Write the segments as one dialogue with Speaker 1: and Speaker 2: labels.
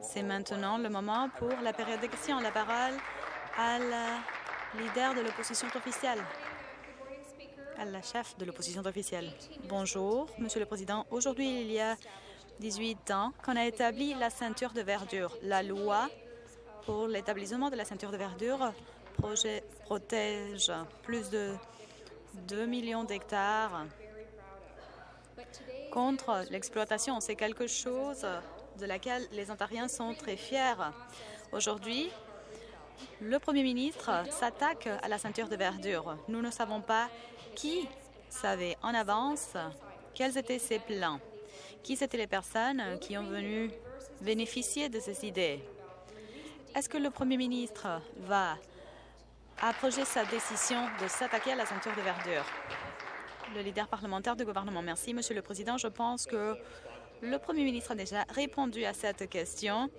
Speaker 1: C'est maintenant le moment pour la période de questions. La parole à la leader de l'opposition officielle, à la chef de l'opposition officielle. Bonjour, Monsieur le Président. Aujourd'hui, il y a 18 ans qu'on a établi la ceinture de verdure. La loi pour l'établissement de la ceinture de verdure protège plus de 2 millions d'hectares contre l'exploitation. C'est quelque chose de laquelle les Ontariens sont très fiers. Aujourd'hui, le Premier ministre s'attaque à la ceinture de verdure. Nous ne savons pas qui savait en avance quels étaient ses plans, qui c'étaient les personnes qui ont venu bénéficier de ces idées. Est-ce que le Premier ministre va approcher sa décision de s'attaquer à la ceinture de verdure? Le leader parlementaire du gouvernement. Merci, Monsieur le Président. Je pense que le Premier ministre a déjà répondu à cette question,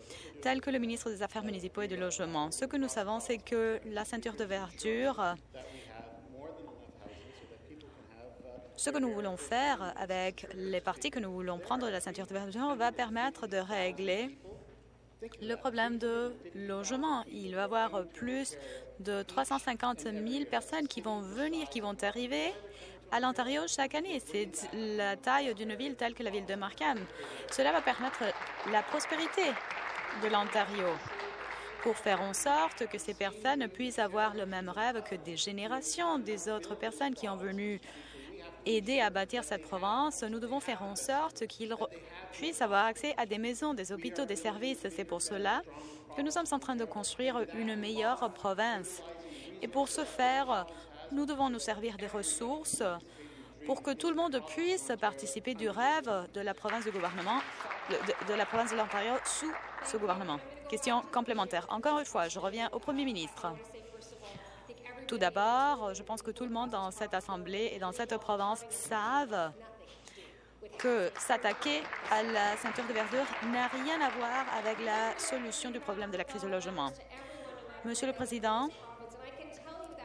Speaker 1: tel que le ministre des Affaires municipaux et du Logement. Ce que nous savons, c'est que la ceinture de verdure, ce que nous voulons faire avec les parties que nous voulons prendre de la ceinture de verdure va permettre de régler le problème de logement. Il va y avoir plus de 350 000 personnes qui vont venir, qui vont arriver à l'Ontario chaque année. C'est la taille d'une ville telle que la ville de Markham. Cela va permettre la prospérité de l'Ontario pour faire en sorte que ces personnes puissent avoir le même rêve que des générations des autres personnes qui ont venu aider à bâtir cette province. Nous devons faire en sorte qu'ils puissent avoir accès à des maisons, des hôpitaux, des services. C'est pour cela que nous sommes en train de construire une meilleure province. Et pour ce faire, nous devons nous servir des ressources pour que tout le monde puisse participer du rêve de la province du gouvernement, de, la province de l'Ontario sous ce gouvernement. Question complémentaire. Encore une fois, je reviens au Premier ministre. Tout d'abord, je pense que tout le monde dans cette Assemblée et dans cette province savent que s'attaquer à la ceinture de verdure n'a rien à voir avec la solution du problème de la crise de logement. Monsieur le Président,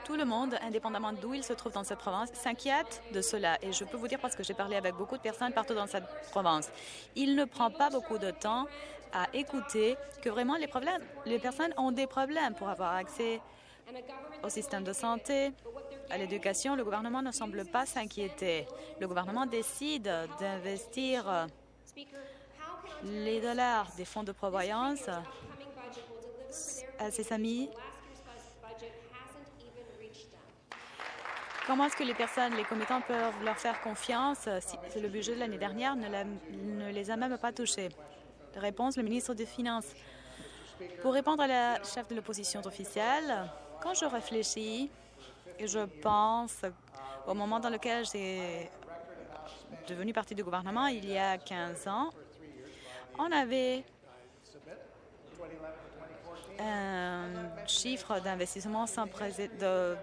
Speaker 1: tout le monde, indépendamment d'où il se trouve dans cette province, s'inquiète de cela. Et je peux vous dire parce que j'ai parlé avec beaucoup de personnes partout dans cette province. Il ne prend pas beaucoup de temps à écouter que vraiment les, personnes ont des problèmes pour avoir accès au système de santé, à l'éducation. Le gouvernement ne semble pas s'inquiéter. Le gouvernement décide d'investir les dollars des fonds de prévoyance à ses amis Comment est-ce que les personnes, les commettants peuvent leur faire confiance si le budget de l'année dernière ne, les a même pas touchés? Réponse, le ministre des Finances. Pour répondre à la chef de l'opposition officielle, quand je réfléchis et je pense au moment dans lequel j'ai devenu partie du gouvernement, il y a 15 ans, on avait un chiffre d'investissement sans précédent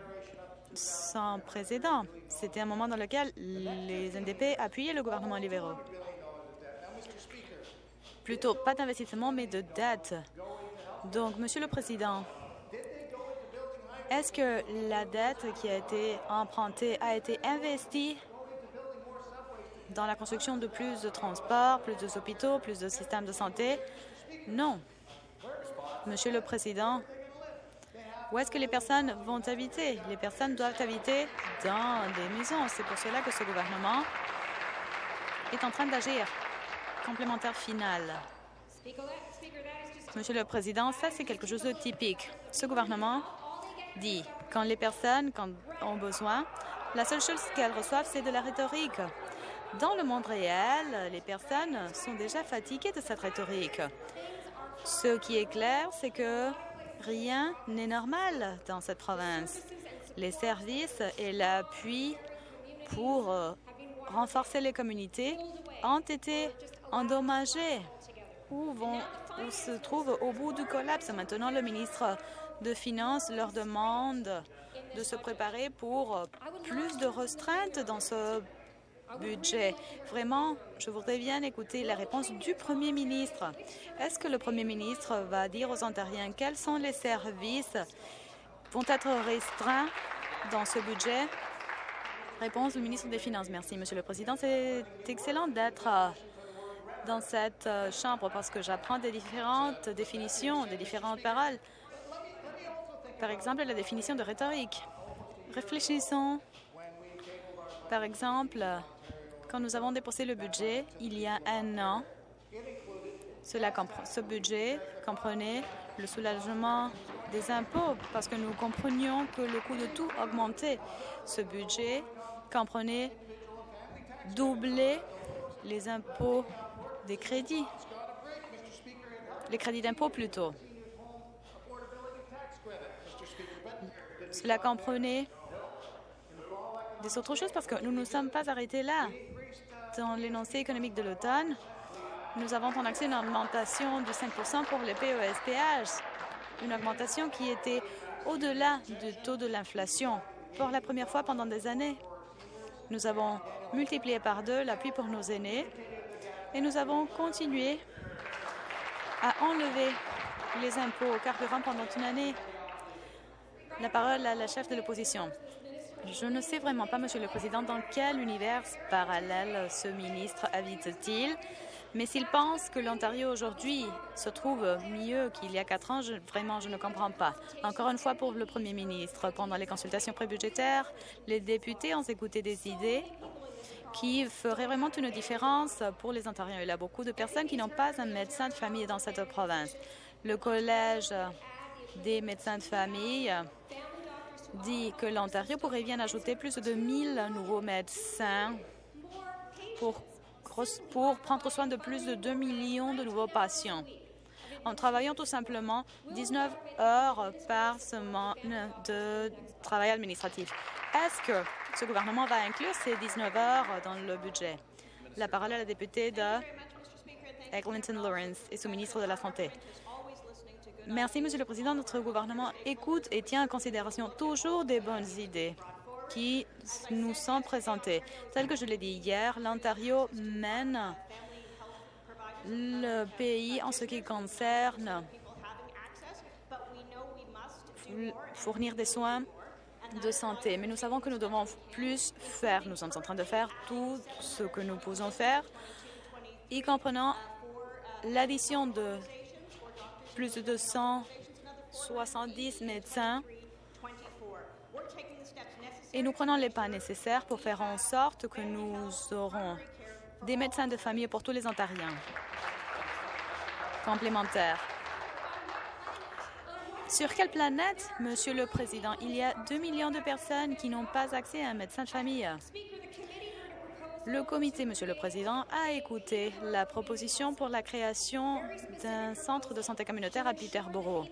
Speaker 1: sans précédent. C'était un moment dans lequel les NDP appuyaient le gouvernement libéral. Plutôt pas d'investissement, mais de dette. Donc, Monsieur le Président, est-ce que la dette qui a été empruntée a été investie dans la construction de plus de transports, plus d'hôpitaux, plus de systèmes de santé? Non. Monsieur le Président, où est-ce que les personnes vont habiter? Les personnes doivent habiter dans des maisons. C'est pour cela que ce gouvernement est en train d'agir. Complémentaire final. Monsieur le Président, ça, c'est quelque chose de typique. Ce gouvernement dit quand les personnes ont besoin, la seule chose qu'elles reçoivent, c'est de la rhétorique. Dans le monde réel, les personnes sont déjà fatiguées de cette rhétorique. Ce qui est clair, c'est que Rien n'est normal dans cette province. Les services et l'appui pour euh, renforcer les communautés ont été endommagés ou, vont, se trouvent au bout du collapse? Maintenant, le ministre de Finances leur demande de se préparer pour euh, plus de restreintes dans ce budget. Vraiment, je voudrais bien écouter la réponse du Premier ministre. Est-ce que le Premier ministre va dire aux Ontariens quels sont les services vont être restreints dans ce budget? Réponse du ministre des Finances. Merci, Monsieur le Président. C'est excellent d'être dans cette euh, chambre parce que j'apprends des différentes définitions, des différentes paroles. Par exemple, la définition de rhétorique. Réfléchissons. Par exemple, quand nous avons déposé le budget il y a un an, cela ce budget comprenait le soulagement des impôts parce que nous comprenions que le coût de tout augmentait. Ce budget comprenait doubler les impôts des crédits, les crédits d'impôt plutôt. Cela comprenait des autres choses parce que nous ne nous sommes pas arrêtés là. Dans l'énoncé économique de l'automne, nous avons accès une augmentation de 5 pour les PESPH, une augmentation qui était au-delà du taux de l'inflation pour la première fois pendant des années. Nous avons multiplié par deux l'appui pour nos aînés et nous avons continué à enlever les impôts au carburant pendant une année. La parole à la chef de l'opposition. Je ne sais vraiment pas, Monsieur le Président, dans quel univers parallèle ce ministre habite-t-il, mais s'il pense que l'Ontario aujourd'hui se trouve mieux qu'il y a quatre ans, vraiment, je ne comprends pas. Encore une fois, pour le Premier ministre, pendant les consultations prébudgétaires, les députés ont écouté des idées qui feraient vraiment une différence pour les Ontariens. Il y a beaucoup de personnes qui n'ont pas un médecin de famille dans cette province. Le Collège des médecins de famille dit que l'Ontario pourrait bien ajouter plus de 1000 nouveaux médecins pour, prendre soin de plus de 2 millions de nouveaux patients en travaillant tout simplement 19 heures par semaine de travail administratif. Est-ce que ce gouvernement va inclure ces 19 heures dans le budget? La parole est à la députée de Eglinton Lawrence et sous-ministre de la Santé. Merci, Monsieur le Président. Notre gouvernement écoute et tient en considération toujours des bonnes idées qui nous sont présentées. Tel que je l'ai dit hier, l'Ontario mène le pays en ce qui concerne fournir des soins de santé. Mais nous savons que nous devons plus faire. Nous sommes en train de faire tout ce que nous pouvons faire, y comprenant l'addition de plus de 270 médecins et nous prenons les pas nécessaires pour faire en sorte que nous aurons des médecins de famille pour tous les Ontariens complémentaires. Sur quelle planète, Monsieur le Président, il y a 2 millions de personnes qui n'ont pas accès à un médecin de famille? Le comité, Monsieur le Président, a écouté la proposition pour la création d'un centre de santé communautaire à Peterborough.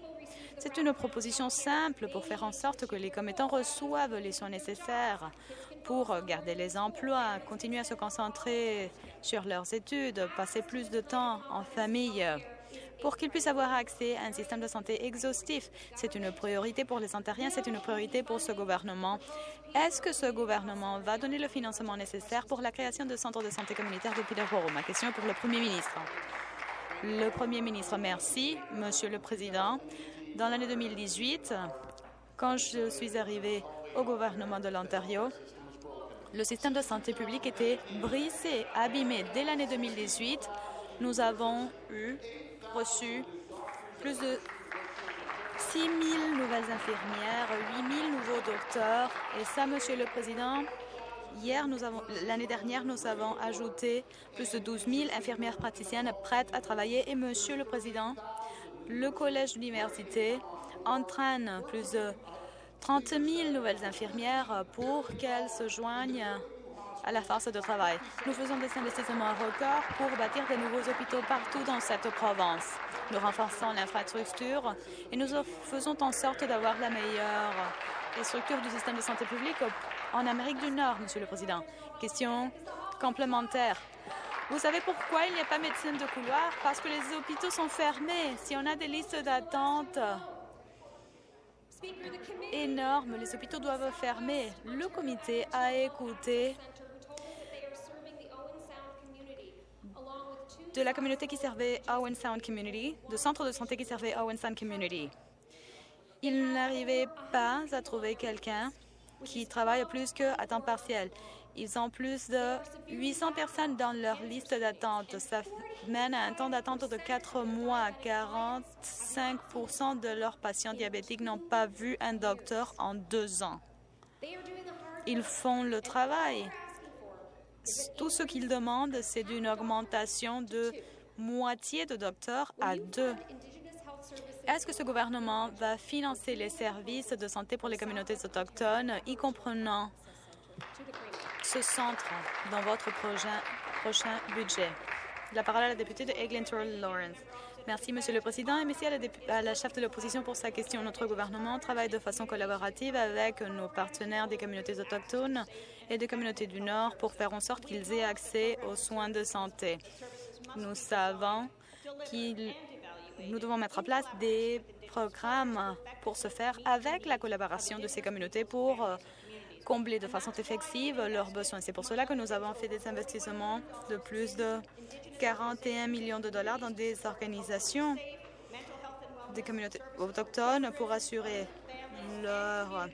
Speaker 1: C'est une proposition simple pour faire en sorte que les commettants reçoivent les soins nécessaires pour garder les emplois, continuer à se concentrer sur leurs études, passer plus de temps en famille pour qu'ils puissent avoir accès à un système de santé exhaustif. C'est une priorité pour les Ontariens, c'est une priorité pour ce gouvernement. Est-ce que ce gouvernement va donner le financement nécessaire pour la création de centres de santé communautaire de Peterborough? Ma question est pour le Premier ministre. Le Premier ministre, merci, Monsieur le Président. Dans l'année 2018, quand je suis arrivé au gouvernement de l'Ontario, le système de santé publique était brisé, abîmé. Dès l'année 2018, nous avons eu reçu plus de 6 000 nouvelles infirmières, 8 000 nouveaux docteurs. Et ça, Monsieur le Président, hier, nous avons, l'année dernière, nous avons ajouté plus de 12 000 infirmières praticiennes prêtes à travailler. Et Monsieur le Président, le Collège d'université entraîne plus de 30 000 nouvelles infirmières pour qu'elles se joignent à la force de travail. Nous faisons des investissements records pour bâtir de nouveaux hôpitaux partout dans cette province. Nous renforçons l'infrastructure et nous faisons en sorte d'avoir la meilleure structure du système de santé publique en Amérique du Nord, Monsieur le Président. Question complémentaire. Vous savez pourquoi il n'y a pas médecine de couloir? Parce que les hôpitaux sont fermés. Si on a des listes d'attente énormes, les hôpitaux doivent fermer. Le comité a écouté de la communauté qui servait Owen Sound Community, de centre de santé qui servait Owen Sound Community. Il n'arrivait pas à trouver quelqu'un qui travaille plus qu'à temps partiel. Ils ont plus de 800 personnes dans leur liste d'attente. Ça mène à un temps d'attente de 4 mois. 45% de leurs patients diabétiques n'ont pas vu un docteur en deux ans. Ils font le travail. Tout ce qu'ils demandent, c'est d'une augmentation de moitié de docteurs à deux. Est-ce que ce gouvernement va financer les services de santé pour les communautés autochtones, y comprenant ce centre dans votre prochain, budget? La parole à la députée de Eglinton Lawrence. Merci, Monsieur le Président, et merci à la chef de l'opposition pour sa question. Notre gouvernement travaille de façon collaborative avec nos partenaires des communautés autochtones et des communautés du Nord pour faire en sorte qu'ils aient accès aux soins de santé. Nous savons qu'il nous devons mettre en place des programmes pour ce faire avec la collaboration de ces communautés pour euh, combler de façon effective leurs besoins. C'est pour cela que nous avons fait des investissements de plus de 41 millions de dollars dans des organisations des communautés autochtones pour assurer leur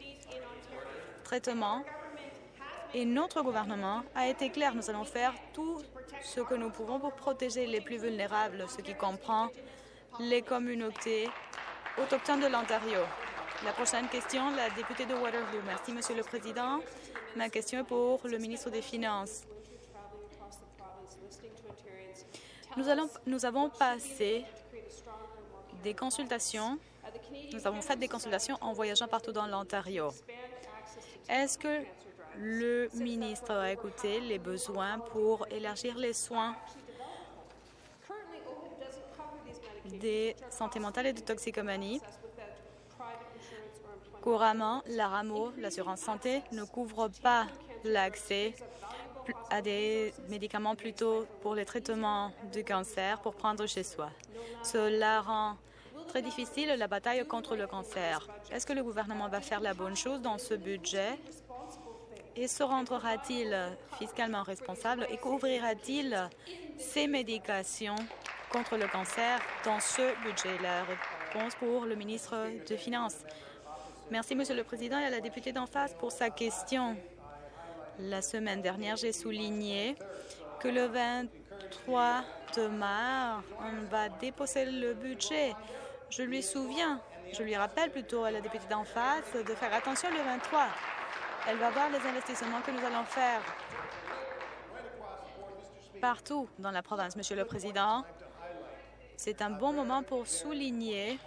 Speaker 1: traitement. Et notre gouvernement a été clair. Nous allons faire tout ce que nous pouvons pour protéger les plus vulnérables, ce qui comprend les communautés autochtones de l'Ontario. La prochaine question, la députée de Waterloo. Merci, Monsieur le Président. Ma question est pour le ministre des Finances. Nous, nous avons passé des consultations, nous avons fait des consultations en voyageant partout dans l'Ontario. Est-ce que le ministre a écouté les besoins pour élargir les soins des santé mentale et de toxicomanie. Couramment, la RAMO, l'assurance santé, ne couvre pas l'accès à des médicaments plutôt pour les traitements du cancer pour prendre chez soi. Cela rend très difficile la bataille contre le cancer. Est-ce que le gouvernement va faire la bonne chose dans ce budget? Et se rendra-t-il fiscalement responsable et couvrira-t-il ces médications contre le cancer dans ce budget? La réponse pour le ministre des Finances. Merci, Monsieur le Président, et à la députée d'en face pour sa question. La semaine dernière, j'ai souligné que le 23 de mars, on va déposer le budget. Je lui souviens, je lui rappelle plutôt à la députée d'en face de faire attention le 23. Elle va voir les investissements que nous allons faire partout dans la province, Monsieur le Président. C'est un bon moment pour souligner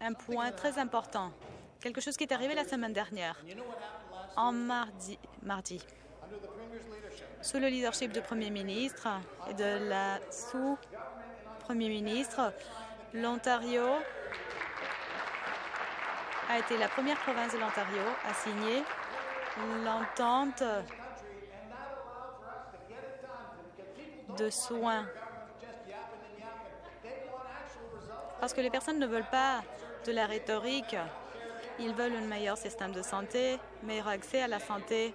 Speaker 1: un point très important, quelque chose qui est arrivé la semaine dernière, en mardi. Sous le leadership du Premier ministre et de la sous-Premier ministre, l'Ontario a été la première province de l'Ontario à signer l'entente de soins Parce que les personnes ne veulent pas de la rhétorique. Ils veulent un meilleur système de santé, meilleur accès à la santé.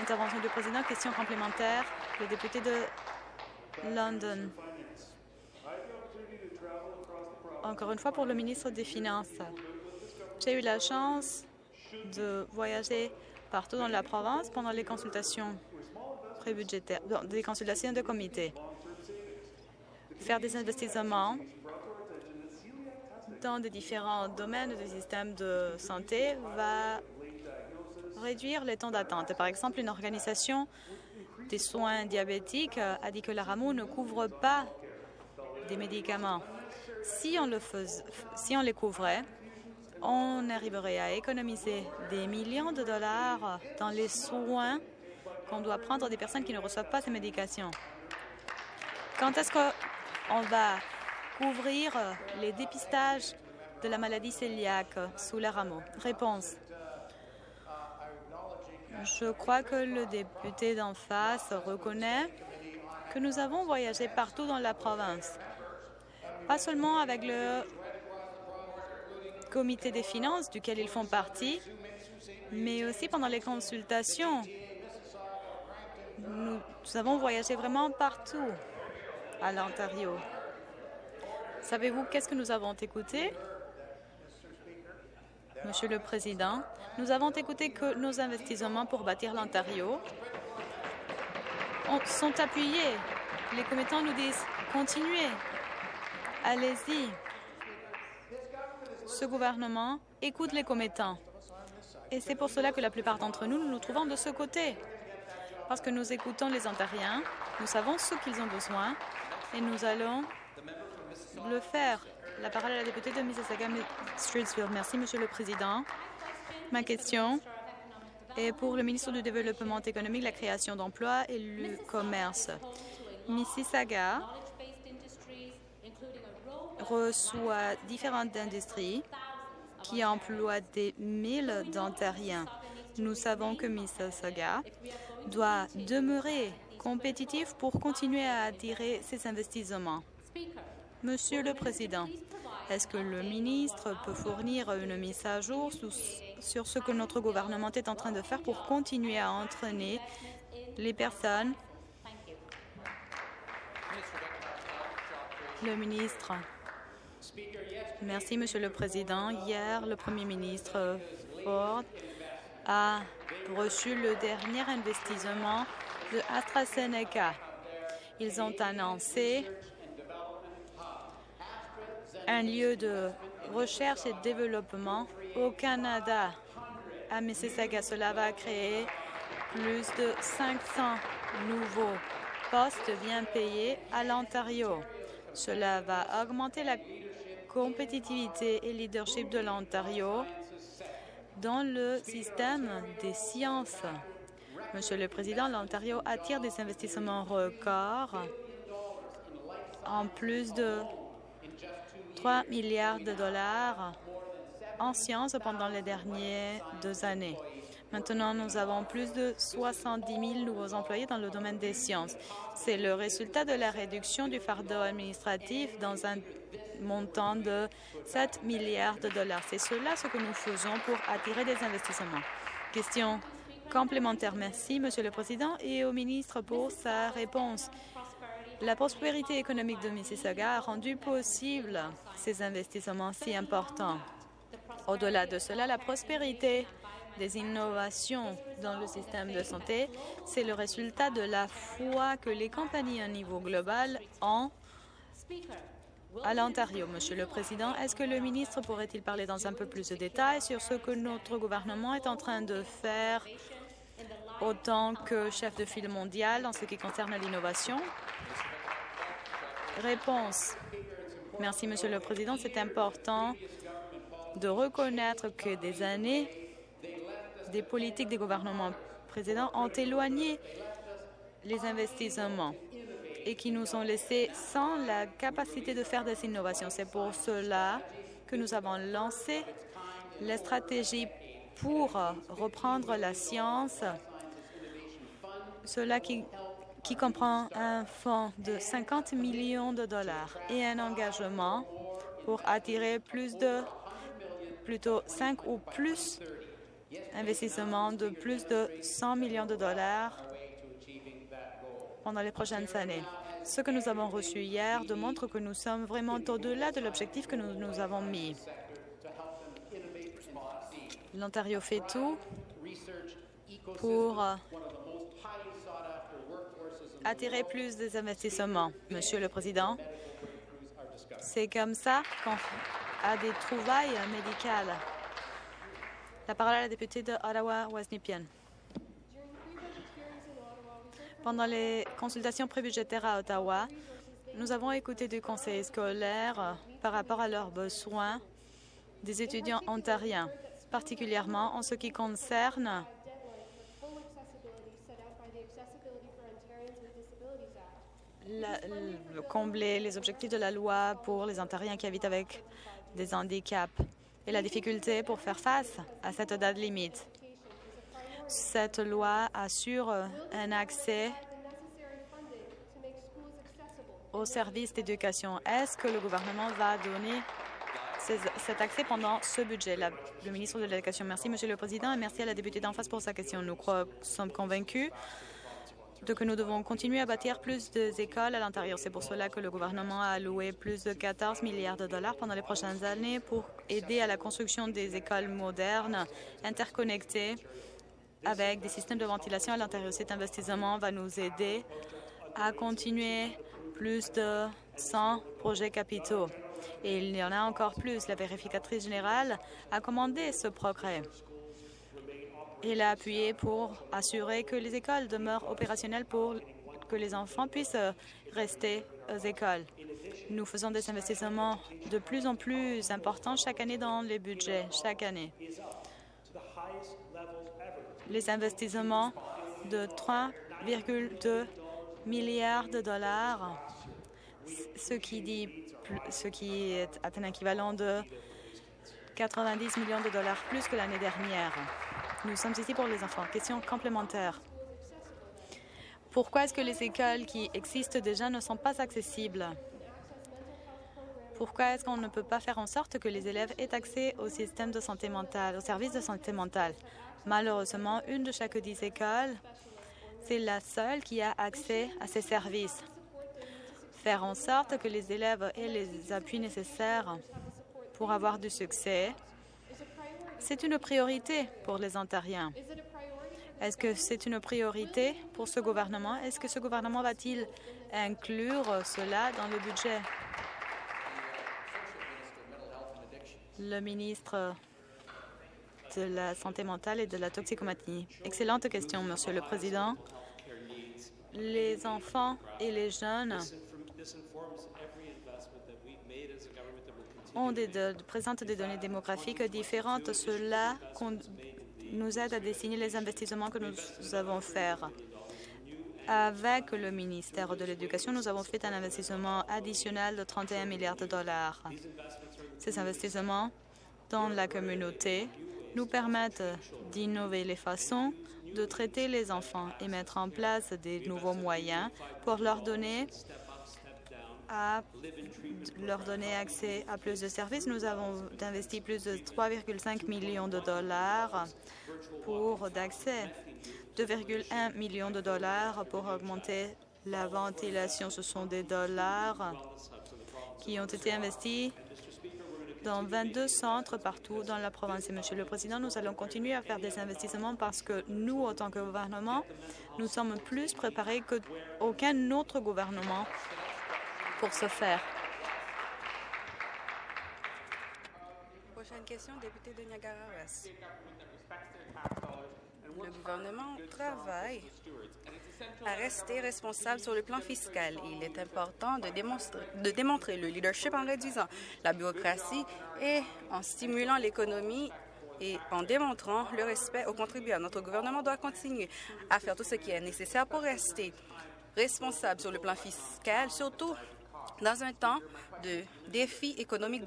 Speaker 1: Intervention du président, question complémentaire. Le député de London. Encore une fois, pour le ministre des Finances. J'ai eu la chance de voyager partout dans la province pendant les consultations prébudgétaires, des consultations de comité. Faire des investissements dans des différents domaines du système de santé va réduire les temps d'attente. Par exemple, une organisation des soins diabétiques a dit que la RAMO ne couvre pas des médicaments. Si on, le si on les couvrait, on arriverait à économiser des millions de dollars dans les soins qu'on doit prendre des personnes qui ne reçoivent pas ces médications. Quand est-ce qu'on va couvrir les dépistages de la maladie cœliaque sous la rameau Réponse. Je crois que le député d'en face reconnaît que nous avons voyagé partout dans la province, pas seulement avec le comité des finances duquel ils font partie, mais aussi pendant les consultations. Nous avons voyagé vraiment partout à l'Ontario. Savez-vous qu'est-ce que nous avons écouté? Monsieur le Président, nous avons écouté que nos investissements pour bâtir l'Ontario sont appuyés. Les commettants nous disent continuez, allez-y. Ce gouvernement écoute les commettants. Et c'est pour cela que la plupart d'entre nous, nous nous trouvons de ce côté. Parce que nous écoutons les Ontariens, nous savons ce qu'ils ont besoin et nous allons le faire. La parole à la députée de Mississauga Streetsfield. Merci, Monsieur le Président. Ma question est pour le ministre du Développement économique, la création d'emplois et le commerce. Mississauga reçoit différentes industries qui emploient des milles d'Ontariens. Nous savons que Mississauga doit demeurer compétitif pour continuer à attirer ces investissements. Monsieur le Président, est-ce que le ministre peut fournir une mise à jour sur ce que notre gouvernement est en train de faire pour continuer à entraîner les personnes? Le ministre. Merci, Monsieur le Président. Hier, le Premier ministre Ford a reçu le dernier investissement de AstraZeneca. Ils ont annoncé un lieu de recherche et développement au Canada. À Mississauga, cela va créer plus de 500 nouveaux postes bien payés à l'Ontario. Cela va augmenter la compétitivité et leadership de l'Ontario dans le système des sciences. Monsieur le Président, l'Ontario attire des investissements records en plus de 3 milliards de dollars en sciences pendant les dernières deux années. Maintenant, nous avons plus de 70 000 nouveaux employés dans le domaine des sciences. C'est le résultat de la réduction du fardeau administratif dans un montant de 7 milliards de dollars. C'est cela ce que nous faisons pour attirer des investissements. Question complémentaire. Merci, Monsieur le Président, et au ministre pour sa réponse. La prospérité économique de Mississauga a rendu possible ces investissements si importants. Au-delà de cela, la prospérité des innovations dans le système de santé, c'est le résultat de la foi que les compagnies à niveau global ont à l'Ontario. Monsieur le Président, est-ce que le ministre pourrait-il parler dans un peu plus de détails sur ce que notre gouvernement est en train de faire autant que chef de file mondial en ce qui concerne l'innovation? Réponse. Merci, Monsieur le Président. C'est important de reconnaître que des années des politiques des gouvernements précédents ont éloigné les investissements et qui nous ont laissés sans la capacité de faire des innovations. C'est pour cela que nous avons lancé la stratégie pour reprendre la science, cela qui, qui comprend un fonds de 50 millions de dollars et un engagement pour attirer plus de, plutôt 5 ou plus investissements de plus de 100 millions de dollars pendant les prochaines années. Ce que nous avons reçu hier démontre que nous sommes vraiment au-delà de l'objectif que nous nous avons mis. L'Ontario fait tout pour attirer plus des investissements. Monsieur le Président, c'est comme ça qu'on a des trouvailles médicales. La parole à la députée de Ottawa-Westnipian. Pendant les consultations prébudgétaires à Ottawa, nous avons écouté du conseil scolaire par rapport à leurs besoins des étudiants ontariens, particulièrement en ce qui concerne combler les objectifs de la loi pour les Ontariens qui habitent avec des handicaps et la difficulté pour faire face à cette date limite. Cette loi assure un accès aux services d'éducation. Est-ce que le gouvernement va donner cet accès pendant ce budget? le ministre de l'Éducation. Merci, Monsieur le Président, et merci à la députée d'en face pour sa question. Nous sommes convaincus de que nous devons continuer à bâtir plus d'écoles à l'intérieur. C'est pour cela que le gouvernement a alloué plus de 14 milliards de dollars pendant les prochaines années pour aider à la construction des écoles modernes, interconnectées, avec des systèmes de ventilation à l'intérieur. Cet investissement va nous aider à continuer plus de 100 projets capitaux. Et il y en a encore plus. La vérificatrice générale a commandé ce progrès. Il a appuyé pour assurer que les écoles demeurent opérationnelles pour que les enfants puissent rester aux écoles. Nous faisons des investissements de plus en plus importants chaque année dans les budgets, chaque année. Les investissements de 3,2 milliards de dollars, ce qui, dit, ce qui est un équivalent de 90 millions de dollars plus que l'année dernière. Nous sommes ici pour les enfants. Question complémentaire. Pourquoi est-ce que les écoles qui existent déjà ne sont pas accessibles? Pourquoi est-ce qu'on ne peut pas faire en sorte que les élèves aient accès au système de santé mentale, aux services de santé mentale? Malheureusement, une de chaque dix écoles, c'est la seule qui a accès à ces services. Faire en sorte que les élèves aient les appuis nécessaires pour avoir du succès c'est une priorité pour les Ontariens. Est-ce que c'est une priorité pour ce gouvernement? Est-ce que ce gouvernement va-t-il inclure cela dans le budget? Le ministre de la Santé mentale et de la toxicomanie. Excellente question, Monsieur le Président. Les enfants et les jeunes ont des, présentent des données démographiques différentes. Cela nous aide à dessiner les investissements que nous avons faire. Avec le ministère de l'Éducation, nous avons fait un investissement additionnel de 31 milliards de dollars. Ces investissements dans la communauté nous permettent d'innover les façons de traiter les enfants et mettre en place des nouveaux moyens pour leur donner à leur donner accès à plus de services. Nous avons investi plus de 3,5 millions de dollars pour d'accès, 2,1 millions de dollars pour augmenter la ventilation. Ce sont des dollars qui ont été investis dans 22 centres partout dans la province. Et Monsieur le Président, nous allons continuer à faire des investissements parce que nous, en tant que gouvernement, nous sommes plus préparés qu'aucun autre gouvernement pour ce faire.
Speaker 2: Prochaine question, député de Niagara-Ouest. Le gouvernement travaille à rester responsable sur le plan fiscal. Il est important de, de démontrer le leadership en réduisant la bureaucratie et en stimulant l'économie et en démontrant le respect aux contribuables. Notre gouvernement doit continuer à faire tout ce qui est nécessaire pour rester responsable sur le plan fiscal, surtout dans un temps de défi économique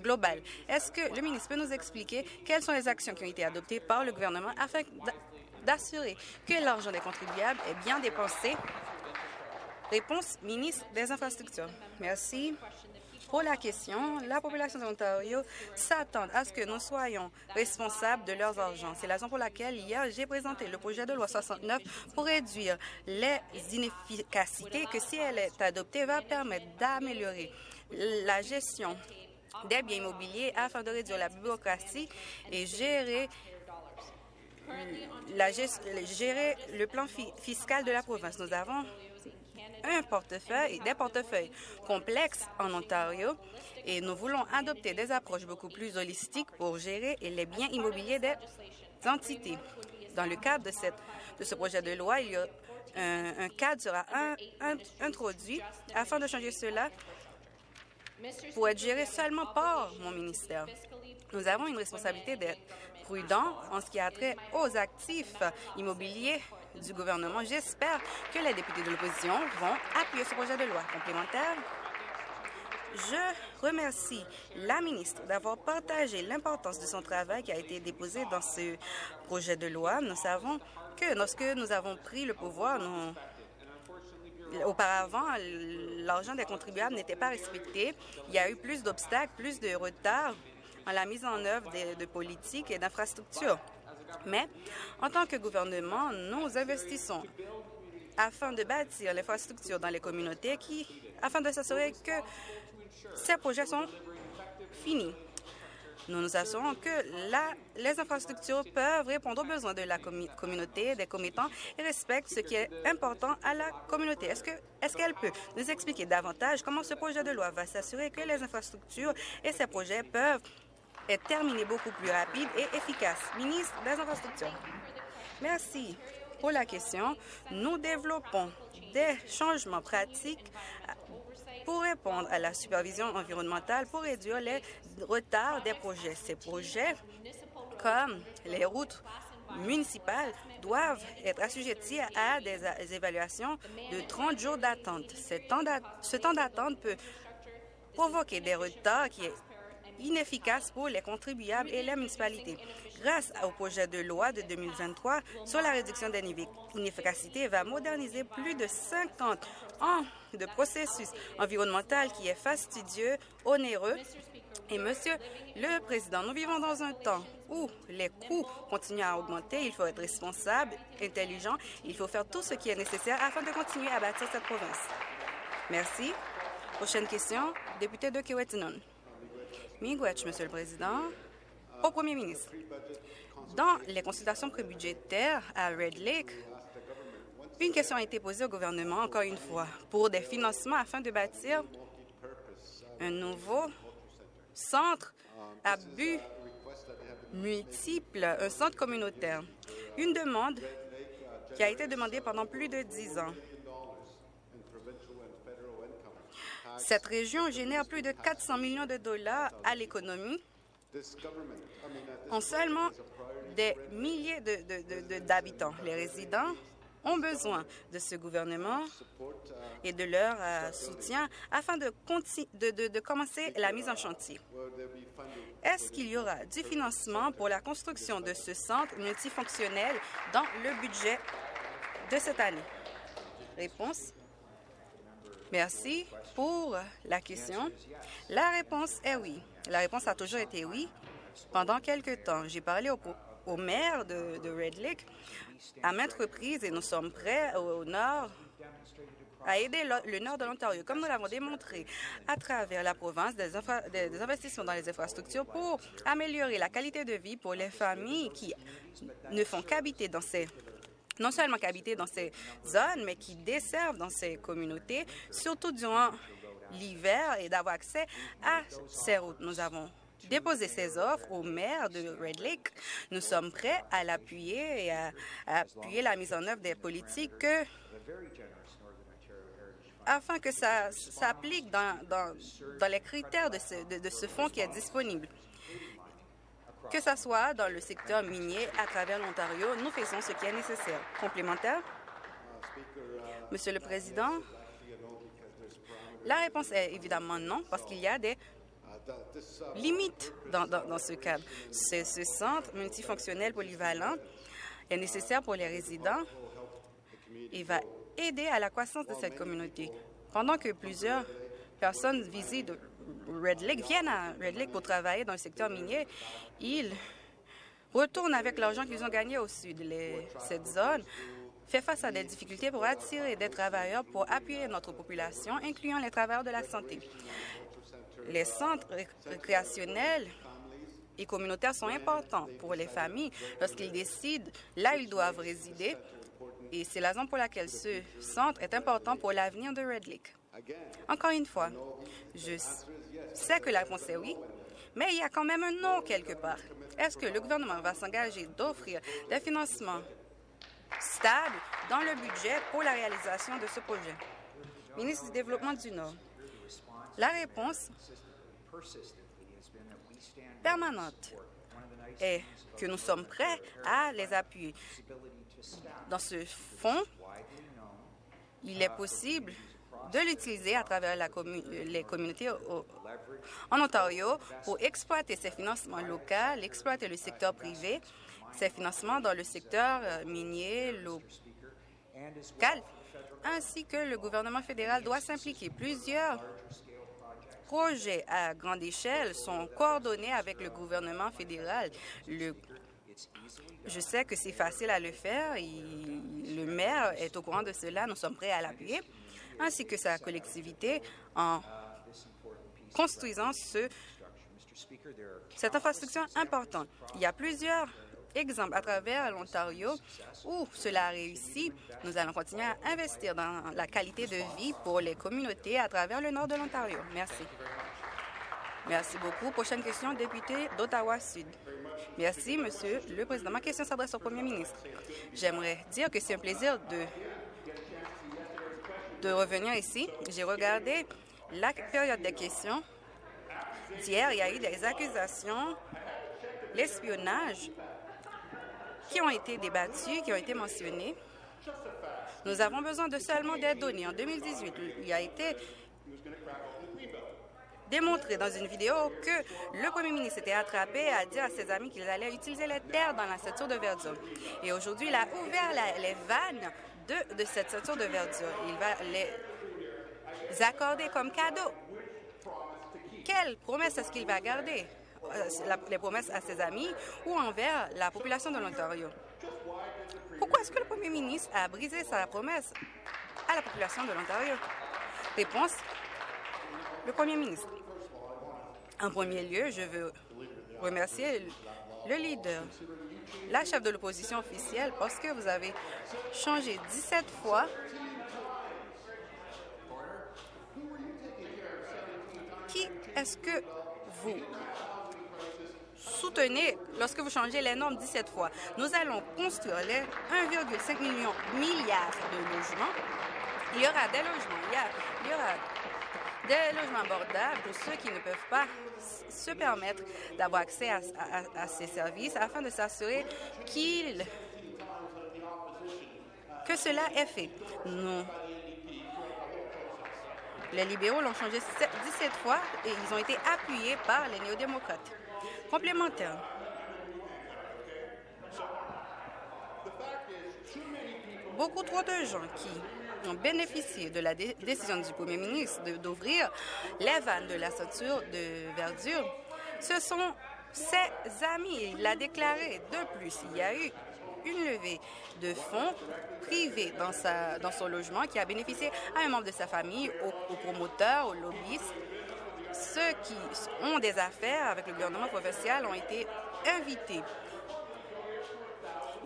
Speaker 2: global. Est-ce que le ministre peut nous expliquer quelles sont les actions qui ont été adoptées par le gouvernement afin d'assurer que l'argent des contribuables est bien dépensé? Réponse, ministre des Infrastructures. Merci pour la question. La population de l'Ontario s'attend à ce que nous soyons responsables de leurs argent. C'est la raison pour laquelle hier, j'ai présenté le projet de loi 69 pour réduire les inefficacités que, si elle est adoptée, va permettre d'améliorer la gestion des biens immobiliers afin de réduire la bureaucratie et gérer le plan fiscal de la province. Nous avons un portefeuille, des portefeuilles complexes en Ontario et nous voulons adopter des approches beaucoup plus holistiques pour gérer les biens immobiliers des entités. Dans le cadre de, ce projet de loi, un, cadre sera introduit afin de changer cela pour être géré seulement par mon ministère. Nous avons une responsabilité d'être prudents en ce qui a trait aux actifs immobiliers du gouvernement. J'espère que les députés de l'opposition vont appuyer ce projet de loi complémentaire. Je remercie la ministre d'avoir partagé l'importance de son travail qui a été déposé dans ce projet de loi. Nous savons que lorsque nous avons pris le pouvoir, Auparavant, l'argent des contribuables n'était pas respecté. Il y a eu plus d'obstacles, plus de retard en la mise en œuvre de politiques et d'infrastructures. Mais en tant que gouvernement, nous investissons afin de bâtir l'infrastructure dans les communautés qui, afin de s'assurer que ces projets sont finis. Nous nous assurons que la, les infrastructures peuvent répondre aux besoins de la communauté, des commettants et respectent ce qui est important à la communauté. Est-ce qu'elle peut nous expliquer davantage comment ce projet de loi va s'assurer que les infrastructures et ces projets peuvent être terminés beaucoup plus rapides et efficaces? Ministre des Infrastructures. Merci pour la question. Nous développons des changements pratiques pour répondre à la supervision environnementale pour réduire les retards des projets. Ces projets, comme les routes municipales, doivent être assujettis à des évaluations de 30 jours d'attente. Ce temps d'attente peut provoquer des retards qui est inefficace pour les contribuables et les municipalités. Grâce au projet de loi de 2023 sur la réduction des inefficacités, va moderniser plus de 50 ans de processus environnemental qui est fastidieux, onéreux et Monsieur le Président, nous vivons dans un temps où les coûts continuent à augmenter. Il faut être responsable, intelligent. Il faut faire tout ce qui est nécessaire afin de continuer à bâtir cette province. Merci. Prochaine question, député de Kiwetanun. Monsieur le Président. Au Premier ministre, dans les consultations prébudgétaires à Red Lake, une question a été posée au gouvernement, encore une fois, pour des financements afin de bâtir un nouveau centre à but multiple, un centre communautaire. Une demande qui a été demandée pendant plus de dix ans. Cette région génère plus de 400 millions de dollars à l'économie en seulement des milliers d'habitants. Les résidents ont besoin de ce gouvernement et de leur euh, soutien afin de, de, commencer la mise en chantier. Est-ce qu'il y aura du financement pour la construction de ce centre multifonctionnel dans le budget de cette année? Réponse. Merci pour la question? La réponse est oui. La réponse a toujours été oui. Pendant quelque temps, j'ai parlé au, maire de, Red Lake à maintes reprises et nous sommes prêts au, nord à aider le, nord de l'Ontario, comme nous l'avons démontré à travers la province des, des, investissements dans les infrastructures pour améliorer la qualité de vie pour les familles qui ne font qu'habiter dans ces non seulement qu'habiter dans ces zones, mais qui desservent dans ces communautés, surtout durant l'hiver, et d'avoir accès à ces routes. Nous avons déposé ces offres au maire de Red Lake. Nous sommes prêts à l'appuyer et à, appuyer la mise en œuvre des politiques afin que ça s'applique dans, les critères de ce fonds qui est disponible que ce soit dans le secteur minier à travers l'Ontario, nous faisons ce qui est nécessaire. Complémentaire? Monsieur le Président, la réponse est évidemment non, parce qu'il y a des limites dans, ce cadre. Ce, ce centre multifonctionnel polyvalent est nécessaire pour les résidents et va aider à la croissance de cette communauté. Pendant que plusieurs personnes visitent Red Lake viennent à Red Lake pour travailler dans le secteur minier, ils retournent avec l'argent qu'ils ont gagné au sud. cette zone fait face à des difficultés pour attirer des travailleurs pour appuyer notre population, incluant les travailleurs de la santé. Les centres récréationnels et communautaires sont importants pour les familles lorsqu'ils décident là où ils doivent résider. Et c'est la raison pour laquelle ce centre est important pour l'avenir de Red Lake. Encore une fois, je sais que la réponse est oui, mais il y a quand même un non quelque part. Est-ce que le gouvernement va s'engager d'offrir des financements stables dans le budget pour la réalisation de ce projet? Ministre du Développement du Nord. La réponse permanente est que nous sommes prêts à les appuyer. Dans ce fonds, il est possible de l'utiliser à travers la les communautés en Ontario pour exploiter ces financements locaux, exploiter le secteur privé, ces financements dans le secteur euh, minier local, ainsi que le gouvernement fédéral doit s'impliquer. Plusieurs projets à grande échelle sont coordonnés avec le gouvernement fédéral. Je sais que c'est facile à le faire. le maire est au courant de cela. Nous sommes prêts à l'appuyer, ainsi que sa collectivité, en construisant ce, cette infrastructure importante. Il y a plusieurs exemples à travers l'Ontario où cela a réussi. Nous allons continuer à investir dans la qualité de vie pour les communautés à travers le nord de l'Ontario. Merci. Merci beaucoup. Prochaine question, député d'Ottawa-Sud. Merci, Monsieur le Président. Ma question s'adresse au Premier ministre. J'aimerais dire que c'est un plaisir de, de revenir ici. J'ai regardé la période des questions d'hier. Il y a eu des accusations, l'espionnage qui ont été débattues, qui ont été mentionnées. Nous avons besoin de seulement des données. En 2018, il a été démontré dans une vidéo que le premier ministre était attrapé à dire à ses amis qu'il allait utiliser les terres dans la ceinture de verdure. Et aujourd'hui, il a ouvert les vannes de, cette ceinture de verdure. Il va les accorder comme cadeau. Quelle promesse est-ce qu'il va garder? Euh, les promesses à ses amis ou envers la population de l'Ontario? Pourquoi est-ce que le premier ministre a brisé sa promesse à la population de l'Ontario? Réponse, le premier ministre. En premier lieu, je veux remercier le leader, la chef de l'opposition officielle, parce que vous avez changé 17 fois qui est-ce que vous soutenez lorsque vous changez les normes 17 fois? Nous allons construire les 1,5 million milliards de logements. Il y aura des logements, il y, aura des logements abordables pour ceux qui ne peuvent pas se permettre d'avoir accès à, ces services afin de s'assurer qu'ils que cela est fait. Nous, les libéraux l'ont changé 17 fois et ils ont été appuyés par les néo-démocrates complémentaire. Beaucoup trop de gens qui ont bénéficié de la décision du premier ministre d'ouvrir les vannes de la ceinture de verdure, ce sont ses amis. Il l'a déclaré. De plus, il y a eu une levée de fonds privés dans, son logement qui a bénéficié à un membre de sa famille, aux, aux promoteurs, aux lobbyistes ceux qui ont des affaires avec le gouvernement provincial ont été invités.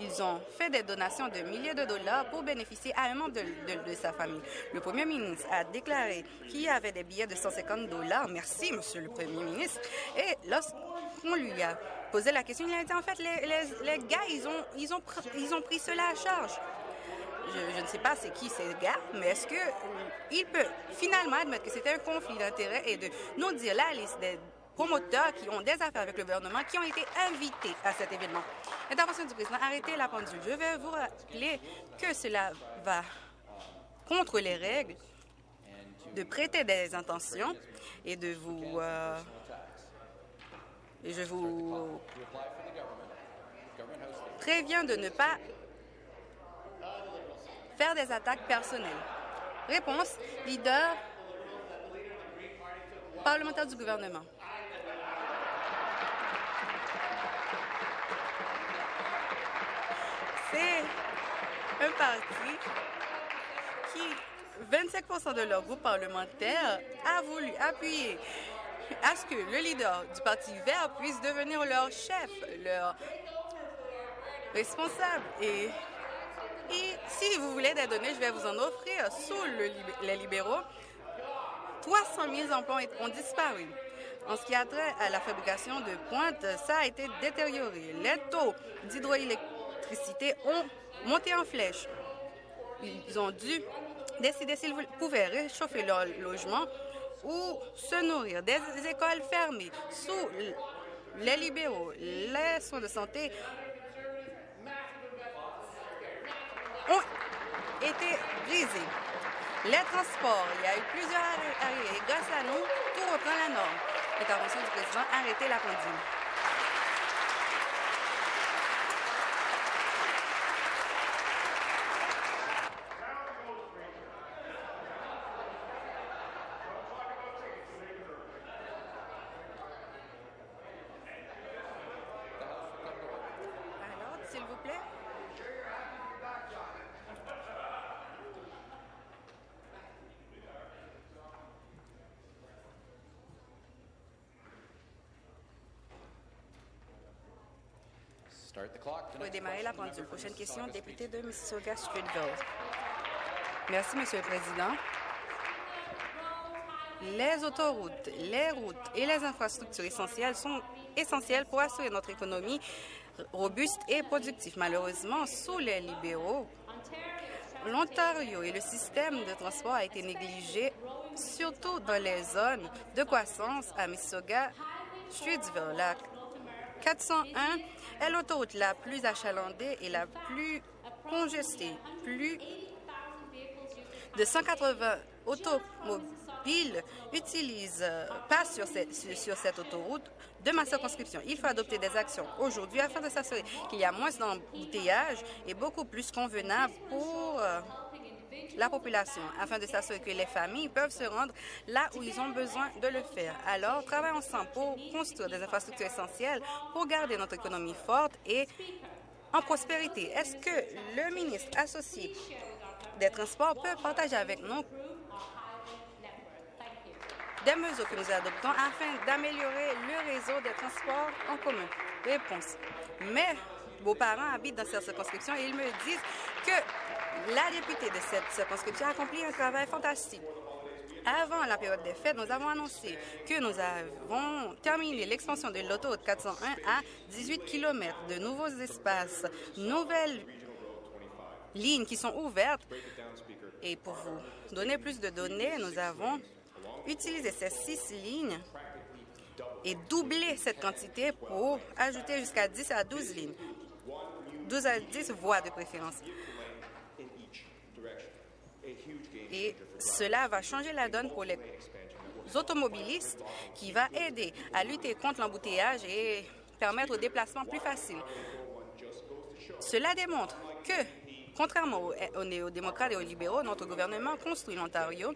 Speaker 2: Ils ont fait des donations de milliers de dollars pour bénéficier à un membre de, sa famille. Le premier ministre a déclaré qu'il y avait des billets de 150 dollars. Merci, monsieur le premier ministre. Et lorsqu'on lui a posé la question, il a dit en fait, les, gars, ils ont, ils, ont, ils ont pris cela à charge je, ne sais pas c'est qui ces gars, mais est-ce qu'il peut finalement admettre que c'était un conflit d'intérêts et de nous dire la liste des promoteurs qui ont des affaires avec le gouvernement qui ont été invités à cet événement. Intervention du président, arrêtez la pendule. Je vais vous rappeler que cela va contre les règles de prêter des intentions et de vous... Euh, et je vous préviens de ne pas faire des attaques personnelles. Réponse, leader parlementaire du gouvernement. C'est un parti qui, 25% de leur groupe parlementaire, a voulu appuyer à ce que le leader du Parti vert puisse devenir leur chef, leur responsable. Et si vous voulez des données, je vais vous en offrir. Sous les libéraux, 300 000 emplois ont disparu. En ce qui a trait à la fabrication de pointes, ça a été détérioré. Les taux d'hydroélectricité ont monté en flèche. Ils ont dû décider s'ils pouvaient réchauffer leur logement ou se nourrir. Des écoles fermées sous les libéraux, les soins de santé ont été brisés. Les transports, il y a eu plusieurs arrêts. Grâce à nous, tout reprend la norme. Intervention du président, arrêtez la pendule. Pouvez démarrer la pendule. Prochaine question, député de Mississauga-Streetville. Merci, Monsieur le Président. Les autoroutes, les routes et les infrastructures essentielles sont essentielles pour assurer notre économie robuste et productive. Malheureusement, sous les libéraux, l'Ontario et le système de transport a été négligé, surtout dans les zones de croissance à Mississauga, Streetsville. La 401 est l'autoroute la plus achalandée et la plus congestée. Plus de 180 automobiles utilisent, euh, passent sur cette, sur cette autoroute de ma circonscription. Il faut adopter des actions aujourd'hui afin de s'assurer qu'il y a moins d'embouteillages et beaucoup plus convenable pour euh, la population, afin de s'assurer que les familles peuvent se rendre là où ils ont besoin de le faire. Alors, travaillons ensemble pour construire des infrastructures essentielles pour garder notre économie forte et en prospérité. Est-ce que le ministre associé des Transports peut partager avec nous des mesures que nous adoptons afin d'améliorer le réseau des transports en commun? Réponse. Mes beaux-parents habitent dans cette circonscription et ils me disent que la députée de cette circonscription a accompli un travail fantastique. Avant la période des fêtes, nous avons annoncé que nous avons terminé l'expansion de l'autoroute 401 à 18 km, de nouveaux espaces, nouvelles lignes qui sont ouvertes. Et pour vous donner plus de données, nous avons utilisé ces six lignes et doublé cette quantité pour ajouter jusqu'à 10 à 12 lignes. 12 à 10 voies de préférence. Et cela va changer la donne pour les automobilistes qui va aider à lutter contre l'embouteillage et permettre au déplacement plus facile. Cela démontre que, contrairement aux, néo-démocrates et aux libéraux, notre gouvernement construit l'Ontario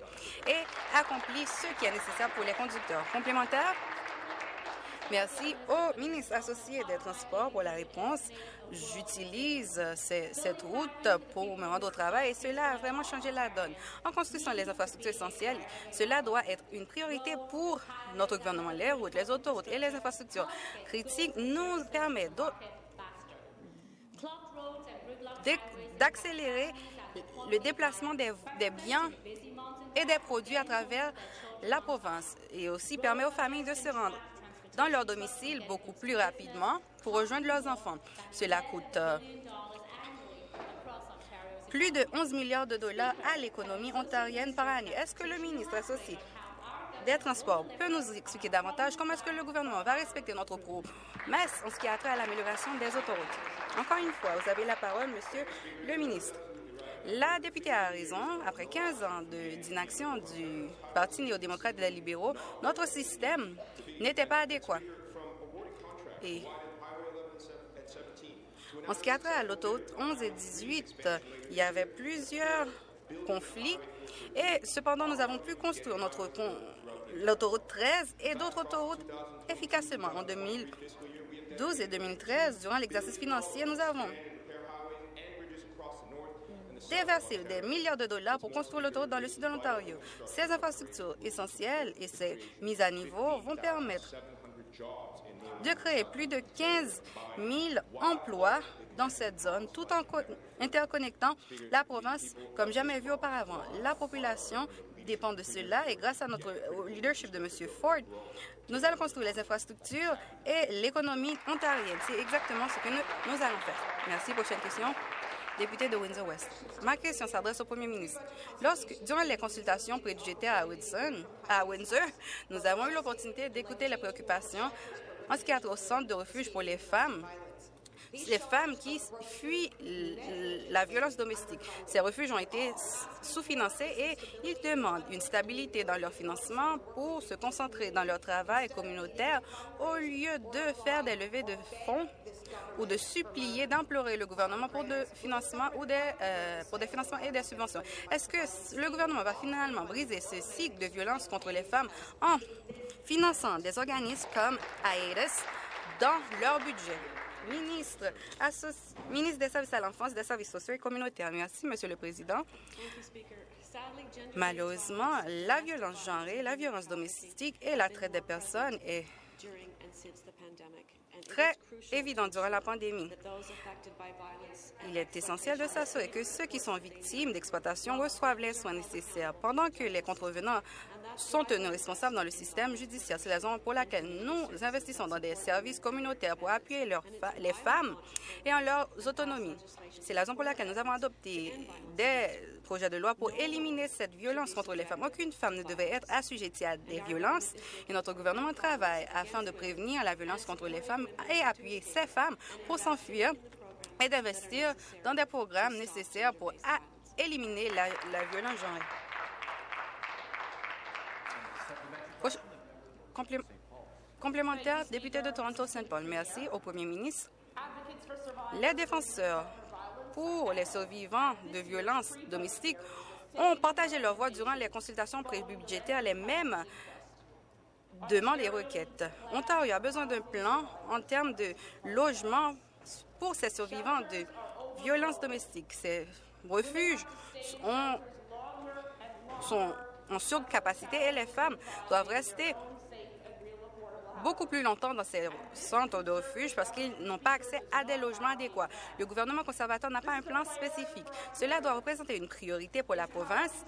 Speaker 2: et accomplit ce qui est nécessaire pour les conducteurs. Complémentaires, Merci au ministre associé des Transports pour la réponse. J'utilise cette route pour me rendre au travail et cela a vraiment changé la donne. En construisant les infrastructures essentielles, cela doit être une priorité pour notre gouvernement. Les routes, les autoroutes et les infrastructures critiques nous permettent d'accélérer le déplacement des, des biens et des produits à travers la province et aussi permet aux familles de se rendre dans leur domicile beaucoup plus rapidement pour rejoindre leurs enfants. Cela coûte euh, plus de 11 milliards de dollars à l'économie ontarienne par année. Est-ce que le ministre associé des Transports peut nous expliquer davantage comment est-ce que le gouvernement va respecter notre promesse en ce qui a trait à l'amélioration des autoroutes? Encore une fois, vous avez la parole, Monsieur le ministre. La députée a raison. Après 15 ans d'inaction du Parti néo-démocrate et des libéraux, notre système n'était pas adéquat. Et en ce qui a trait à l'autoroute 11 et 18, il y avait plusieurs conflits et cependant, nous avons pu construire notre l'autoroute 13 et d'autres autoroutes efficacement. En 2012 et 2013, durant l'exercice financier, nous avons déverser des milliards de dollars pour construire l'autoroute dans le sud de l'Ontario. Ces infrastructures essentielles et ces mises à niveau vont permettre de créer plus de 15 000 emplois dans cette zone, tout en interconnectant la province comme jamais vu auparavant. La population dépend de cela et grâce à notre leadership de M. Ford, nous allons construire les infrastructures et l'économie ontarienne. C'est exactement ce que nous, nous allons faire. Merci. Prochaine question député de Windsor-West. Ma question s'adresse au premier ministre. Lorsque, durant les consultations budgétaires à, à Windsor, nous avons eu l'opportunité d'écouter les préoccupations en ce qui a trait au centre de refuge pour les femmes les femmes qui fuient la violence domestique. Ces refuges ont été sous-financés et ils demandent une stabilité dans leur financement pour se concentrer dans leur travail communautaire au lieu de faire des levées de fonds ou de supplier, d'implorer le gouvernement pour, des, euh, financements et des subventions. Est-ce que le gouvernement va finalement briser ce cycle de violence contre les femmes en finançant des organismes comme AIDES dans leur budget? Ministre, ministre des Services à l'enfance, des Services sociaux et communautaires. Merci, Monsieur le Président. Malheureusement, la violence genrée, la violence domestique et la traite des personnes est très évident durant la pandémie. Il est essentiel de s'assurer que ceux qui sont victimes d'exploitation reçoivent les soins nécessaires pendant que les contrevenants sont tenus responsables dans le système judiciaire. C'est la raison pour laquelle nous investissons dans des services communautaires pour appuyer les femmes et en leur autonomie. C'est la raison pour laquelle nous avons adopté des projets de loi pour éliminer cette violence contre les femmes. Aucune femme ne devait être assujettie à des violences et notre gouvernement travaille afin de prévenir la violence contre les femmes et appuyer ces femmes pour s'enfuir et d'investir dans des programmes nécessaires pour éliminer la, violence genrée. complémentaire, député de Toronto-Saint Paul. Merci au premier ministre. Les défenseurs pour les survivants de violences domestiques ont partagé leur voix durant les consultations pré-budgétaires les mêmes demandes et requêtes. Ontario a besoin d'un plan en termes de logement pour ces survivants de violences domestiques. Ces refuges sont en surcapacité et les femmes doivent rester beaucoup plus longtemps dans ces centres de refuge parce qu'ils n'ont pas accès à des logements adéquats. Le gouvernement conservateur n'a pas un plan spécifique. Cela doit représenter une priorité pour la province.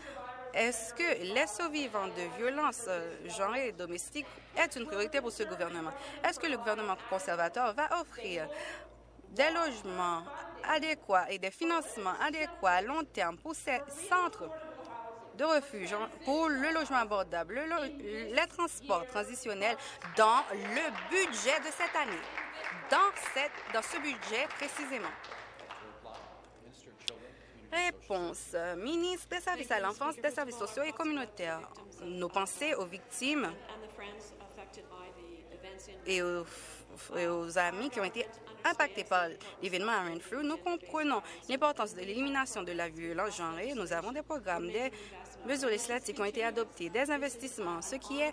Speaker 2: Est-ce que les survivants de violences euh, genrées et domestiques est une priorité pour ce gouvernement? Est-ce que le gouvernement conservateur va offrir des logements adéquats et des financements adéquats à long terme pour ces centres? De refuge pour le logement abordable, les transports transitionnels dans le budget de cette année, dans, cette, dans ce budget précisément. Réponse. Ministre des Services à l'enfance, des services sociaux et communautaires. Nos pensées aux victimes et aux, et aux amis qui ont été impactés par l'événement à Renfrew, nous comprenons l'importance de l'élimination de la violence genrée. Nous avons des programmes, des mesures législatives ont été adoptées, des investissements, ce qui est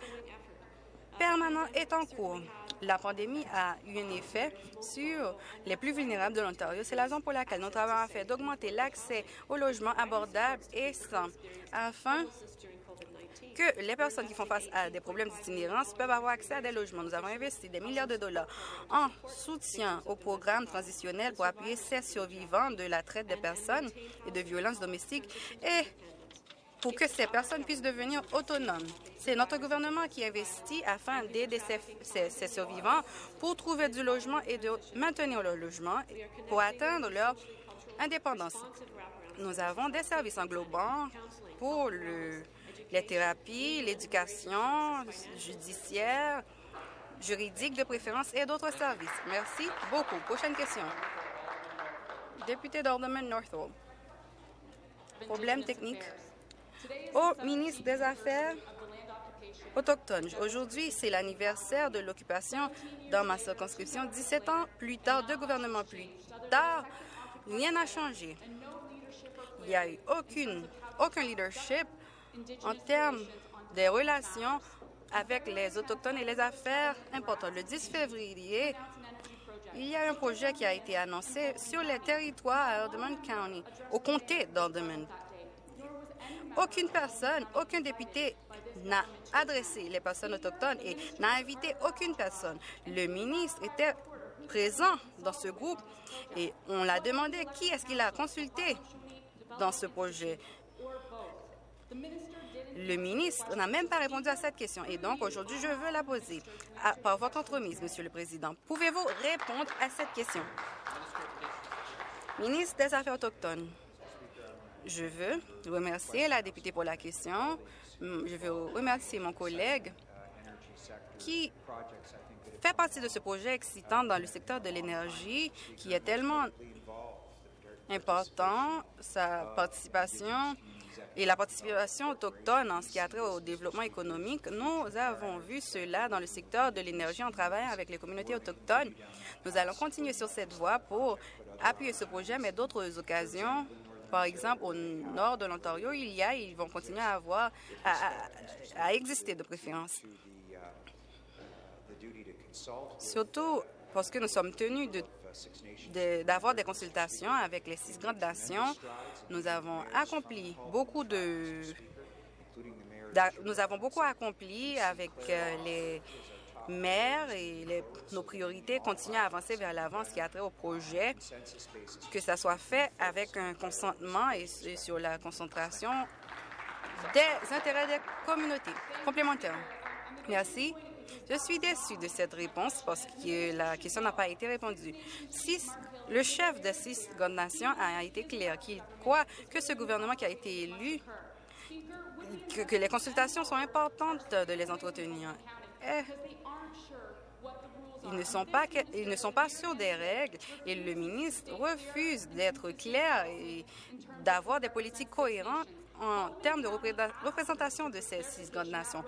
Speaker 2: permanent est en cours. La pandémie a eu un effet sur les plus vulnérables de l'Ontario. C'est la raison pour laquelle nous avons fait d'augmenter l'accès au logement abordable et sans, afin que les personnes qui font face à des problèmes d'itinérance peuvent avoir accès à des logements. Nous avons investi des milliards de dollars en soutien au programme transitionnel pour appuyer ces survivants de la traite des personnes et de violences domestiques et pour que ces personnes puissent devenir autonomes. C'est notre gouvernement qui investit afin d'aider ces, survivants pour trouver du logement et de maintenir leur logement pour atteindre leur indépendance. Nous avons des services englobants pour les thérapies, l'éducation judiciaire, juridique de préférence et d'autres services. Merci beaucoup. Prochaine question. Député d'Ordeman Northwold. Problème technique au ministre des Affaires autochtones. Aujourd'hui, c'est l'anniversaire de l'occupation dans ma circonscription. 17 ans plus tard, deux gouvernements plus tard, rien n'a changé. Il n'y a eu aucune, aucun leadership en termes des relations avec les Autochtones et les affaires importantes. Le 10 février, il y a un projet qui a été annoncé sur les territoires à Haldimand County, au comté d'Haldimand. Aucune personne, aucun député n'a adressé les personnes autochtones et n'a invité aucune personne. Le ministre était présent dans ce groupe et on l'a demandé qui est-ce qu'il a consulté dans ce projet. Le ministre n'a même pas répondu à cette question et donc aujourd'hui je veux la poser par votre entremise, Monsieur le Président. Pouvez-vous répondre à cette question? Ministre des Affaires autochtones. Je veux remercier la députée pour la question. Je veux remercier mon collègue qui fait partie de ce projet excitant dans le secteur de l'énergie qui est tellement important, sa participation et la participation autochtone en ce qui a trait au développement économique. Nous avons vu cela dans le secteur de l'énergie en travaillant avec les communautés autochtones. Nous allons continuer sur cette voie pour appuyer ce projet, mais d'autres occasions par exemple, au nord de l'Ontario, il y a, ils vont continuer à avoir, à, exister de préférence. Surtout parce que nous sommes tenus d'avoir des consultations avec les six grandes nations. Nous avons accompli beaucoup de... Nous avons beaucoup accompli avec euh, les maires et nos priorités continuent à avancer vers l'avant, ce qui a trait au projet, que ça soit fait avec un consentement et sur la concentration des intérêts des communautés complémentaires. Merci. Je suis déçue de cette réponse parce que la question n'a pas été répondue. le chef de six grandes nations a été clair qu'il croit que ce gouvernement qui a été élu, que, les consultations sont importantes de les entretenir. Eh, ils ne, sont pas, ils ne sont pas sûrs des règles et le ministre refuse d'être clair et d'avoir des politiques cohérentes en termes de représentation de ces six grandes nations.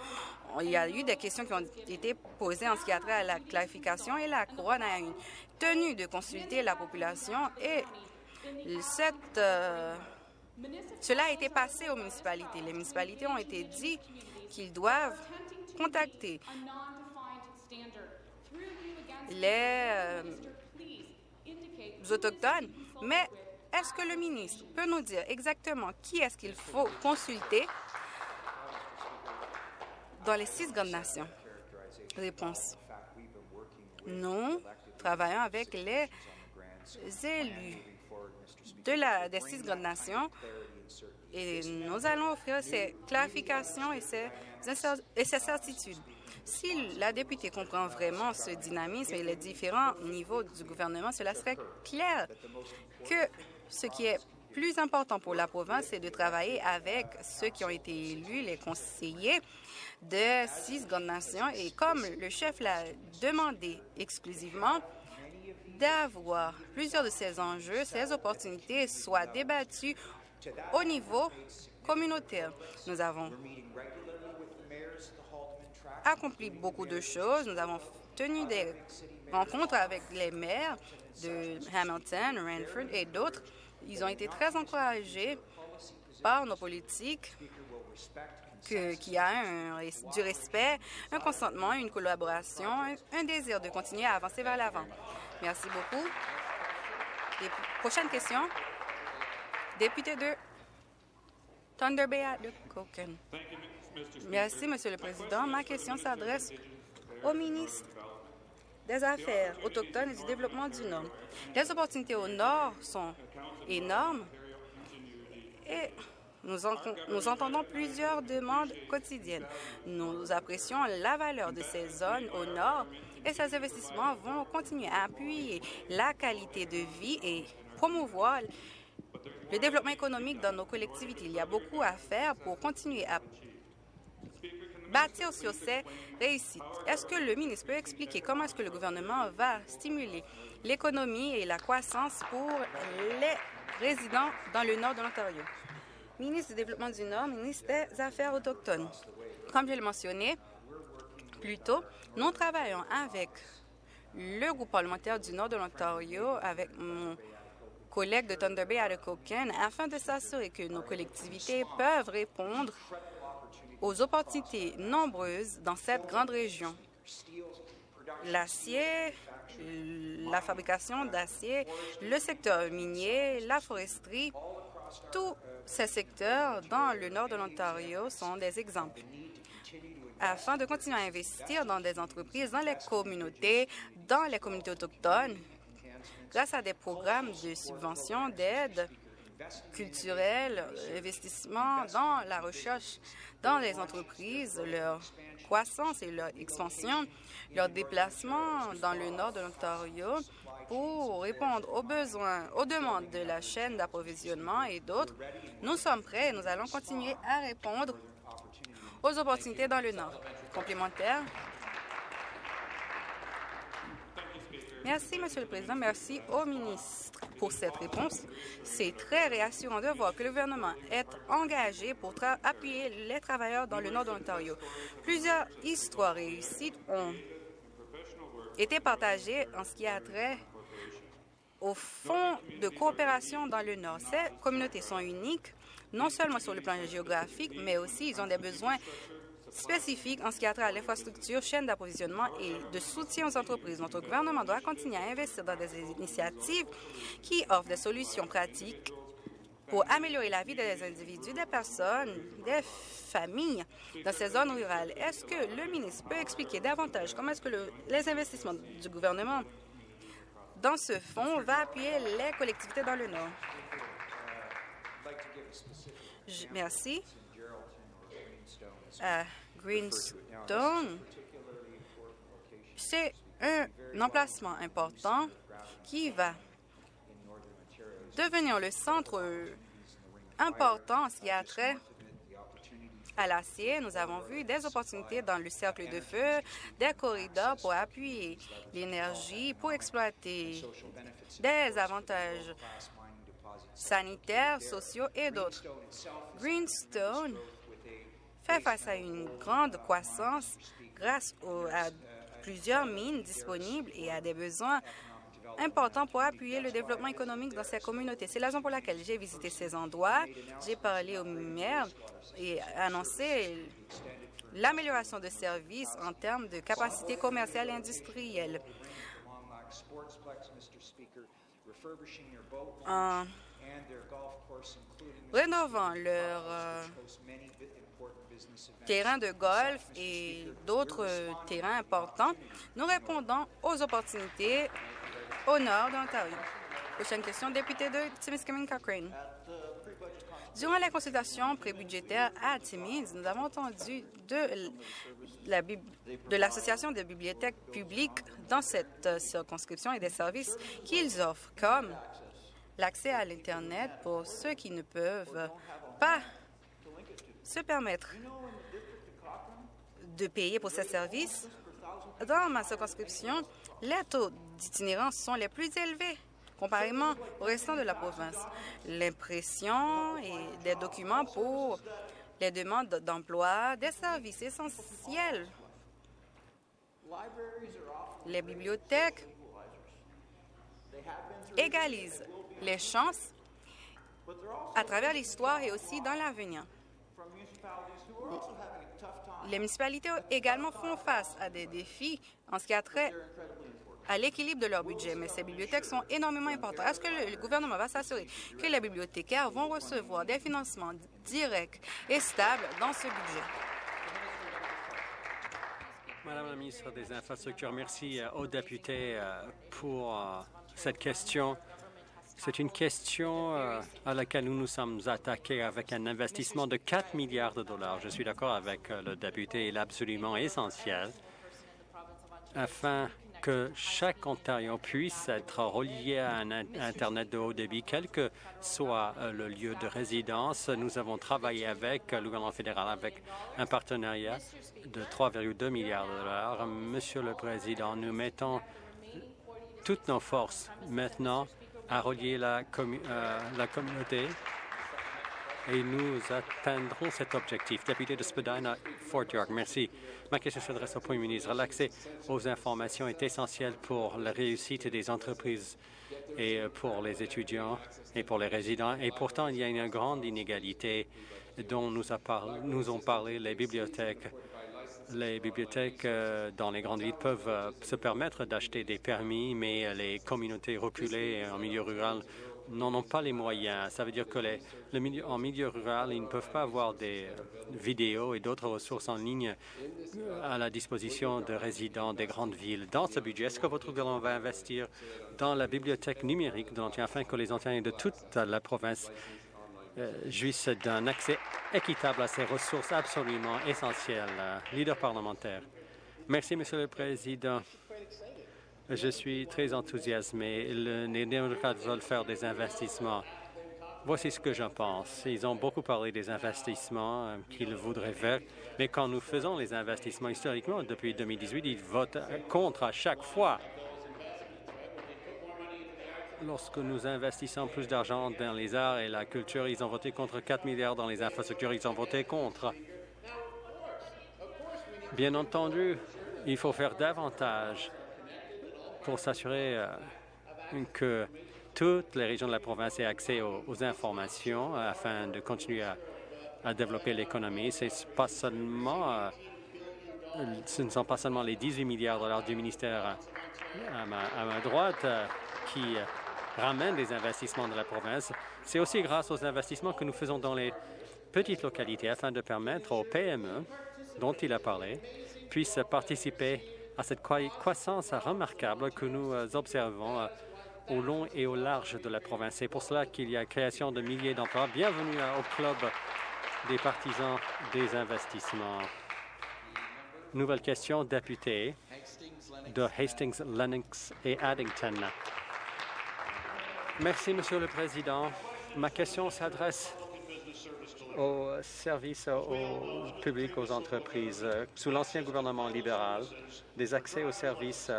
Speaker 2: Il y a eu des questions qui ont été posées en ce qui a trait à la clarification et la couronne a une tenue de consulter la population et euh, cela a été passé aux municipalités. Les municipalités ont été dit qu'ils doivent contacter les euh, Autochtones, mais est-ce que le ministre peut nous dire exactement qui est-ce qu'il faut consulter dans les six grandes nations? Réponse. Nous travaillons avec les élus de la, des six grandes nations et nous allons offrir ces clarifications et ces, et ces certitudes. Si la députée comprend vraiment ce dynamisme et les différents niveaux du gouvernement, cela serait clair que ce qui est plus important pour la province, c'est de travailler avec ceux qui ont été élus, les conseillers de six grandes nations. Et comme le chef l'a demandé exclusivement, d'avoir plusieurs de ces enjeux, ces opportunités soient débattues au niveau communautaire. Nous avons accompli beaucoup de choses. Nous avons tenu des rencontres avec les maires de Hamilton, Ranford et d'autres. Ils ont été très encouragés par nos politiques qu'il y a du respect, un consentement, une collaboration, un, désir de continuer à avancer vers l'avant. Merci beaucoup. prochaine question. Député de Thunder Bay de Coken. Merci, Monsieur le Président. Ma question s'adresse au ministre des Affaires autochtones et du développement du Nord. Les opportunités au Nord sont énormes et nous, nous, entendons plusieurs demandes quotidiennes. Nous apprécions la valeur de ces zones au Nord et ces investissements vont continuer à appuyer la qualité de vie et promouvoir le développement économique dans nos collectivités. Il y a beaucoup à faire pour continuer à bâtir sur ces réussites. Est-ce que le ministre peut expliquer comment est-ce que le gouvernement va stimuler l'économie et la croissance pour les résidents dans le nord de l'Ontario? Ministre du Développement du Nord, ministre des Affaires autochtones. Comme je l'ai mentionné plus tôt, nous travaillons avec le groupe parlementaire du nord de l'Ontario, avec mon collègue de Thunder Bay à afin de s'assurer que nos collectivités peuvent répondre aux opportunités nombreuses dans cette grande région. L'acier, la fabrication d'acier, le secteur minier, la foresterie, tous ces secteurs dans le nord de l'Ontario sont des exemples. Afin de continuer à investir dans des entreprises, dans les communautés, dans les communautés autochtones, grâce à des programmes de subvention, d'aide culturelle, investissement dans la recherche dans les entreprises, leur croissance et leur expansion, leur déplacement dans le nord de l'Ontario pour répondre aux besoins, aux demandes de la chaîne d'approvisionnement et d'autres. Nous sommes prêts et nous allons continuer à répondre aux opportunités dans le nord. Complémentaire. Merci, Monsieur le Président. Merci au ministre pour cette réponse. C'est très réassurant de voir que le gouvernement est engagé pour appuyer les travailleurs dans le nord de l'Ontario. Plusieurs histoires réussies ont été partagées en ce qui a trait au fonds de coopération dans le Nord. Ces communautés sont uniques, non seulement sur le plan géographique, mais aussi ils ont des besoins spécifiques en ce qui a trait à l'infrastructure, chaîne d'approvisionnement et de soutien aux entreprises. Notre gouvernement doit continuer à investir dans des initiatives qui offrent des solutions pratiques pour améliorer la vie des individus, des personnes, des familles dans ces zones rurales. Est-ce que le ministre peut expliquer davantage comment est-ce que le- les investissements du gouvernement dans ce fonds va appuyer les collectivités dans le Nord? Merci. À Greenstone, c'est un emplacement important qui va devenir le centre important ce qui a trait à l'acier. Nous avons vu des opportunités dans le cercle de feu, des corridors pour appuyer l'énergie, pour exploiter des avantages sanitaires, sociaux et d'autres. Greenstone fait face à une grande croissance grâce à plusieurs mines disponibles et à des besoins importants pour appuyer le développement économique dans ces communautés. C'est la raison pour laquelle j'ai visité ces endroits, j'ai parlé au maire et annoncé l'amélioration de services en termes de capacité commerciale et industrielle. En rénovant leur euh, terrain de golf et d'autres euh, terrains importants, nous répondons aux opportunités au nord de l'Ontario. Prochaine question, député de Timiskaming Cochrane. Durant la consultation prébudgétaire à Timmins, nous avons entendu de la bib- de l'Association des bibliothèques publiques dans cette euh, circonscription et des services qu'ils offrent, comme l'accès à l'Internet pour ceux qui ne peuvent pas se permettre de payer pour ces services. Dans ma circonscription, les taux d'itinérance sont les plus élevés comparément au restant de la province. L'impression et des documents pour les demandes d'emploi, des services essentiels. Les bibliothèques égalisent les chances à travers l'histoire et aussi dans l'avenir. Les municipalités également font face à des défis en ce qui a trait à l'équilibre de leur budget, mais ces bibliothèques sont énormément importantes. Est-ce que le, gouvernement va s'assurer que les bibliothécaires vont recevoir des financements directs et stables dans ce budget?
Speaker 3: Madame la ministre des Infrastructures, merci euh, aux députés euh, pour euh, cette question. C'est une question euh, à laquelle nous nous sommes attaqués avec un investissement de 4 milliards de dollars. Je suis d'accord avec euh, le député, il est absolument essentiel afin que chaque Ontarien puisse être relié à un in- Internet de haut débit, quel que soit euh, le lieu de résidence. Nous avons travaillé avec le gouvernement fédéral, avec un partenariat de 3,2 milliards de dollars. Monsieur le Président, nous mettons toutes nos forces maintenant à relier la, commu- euh, communauté et nous atteindrons cet objectif. Député de Spadina, Fort York, merci. Ma question s'adresse au Premier ministre. L'accès aux informations est essentiel pour la réussite des entreprises et euh, pour les étudiants et pour les résidents. Et pourtant, il y a une grande inégalité dont nous, a nous ont parlé les bibliothèques. Les bibliothèques euh, dans les grandes villes peuvent euh, se permettre d'acheter des permis, mais euh, les communautés reculées en milieu rural n'en ont pas les moyens. Ça veut dire que les, le milieu, en milieu rural, ils ne peuvent pas avoir des vidéos et d'autres ressources en ligne à la disposition de résidents des grandes villes. Dans ce budget, est-ce que votre gouvernement va investir dans la bibliothèque numérique afin que les Ontariens de toute la province jouissent d'un accès équitable à ces ressources absolument essentielles. Euh, Leader parlementaire. Merci, Monsieur le Président. Je suis très enthousiasmé. Le- les démocrates veulent faire des investissements. Voici ce que j'en pense. Ils ont beaucoup parlé des investissements euh, qu'ils voudraient faire, mais quand nous faisons les investissements historiquement, depuis 2018, ils votent euh, contre à chaque fois. Lorsque nous investissons plus d'argent dans les arts et la culture, ils ont voté contre 4 milliards dans les infrastructures, ils ont voté contre. Bien entendu, il faut faire davantage pour s'assurer euh, que toutes les régions de la province aient accès aux, informations euh, afin de continuer à développer l'économie. Pas seulement, euh, ce ne sont pas seulement les 18 milliards de dollars du ministère à ma, droite qui ramènent des investissements de la province. C'est aussi grâce aux investissements que nous faisons dans les petites localités afin de permettre aux PME dont il a parlé puissent participer à cette croissance remarquable que nous observons au long et au large de la province. C'est pour cela qu'il y a création de milliers d'emplois. Bienvenue au club des partisans des investissements. Nouvelle question, député de Hastings, Lennox et Addington. Merci, Monsieur le Président. Ma question s'adresse aux services au public, aux entreprises. Sous l'ancien gouvernement libéral, des accès aux services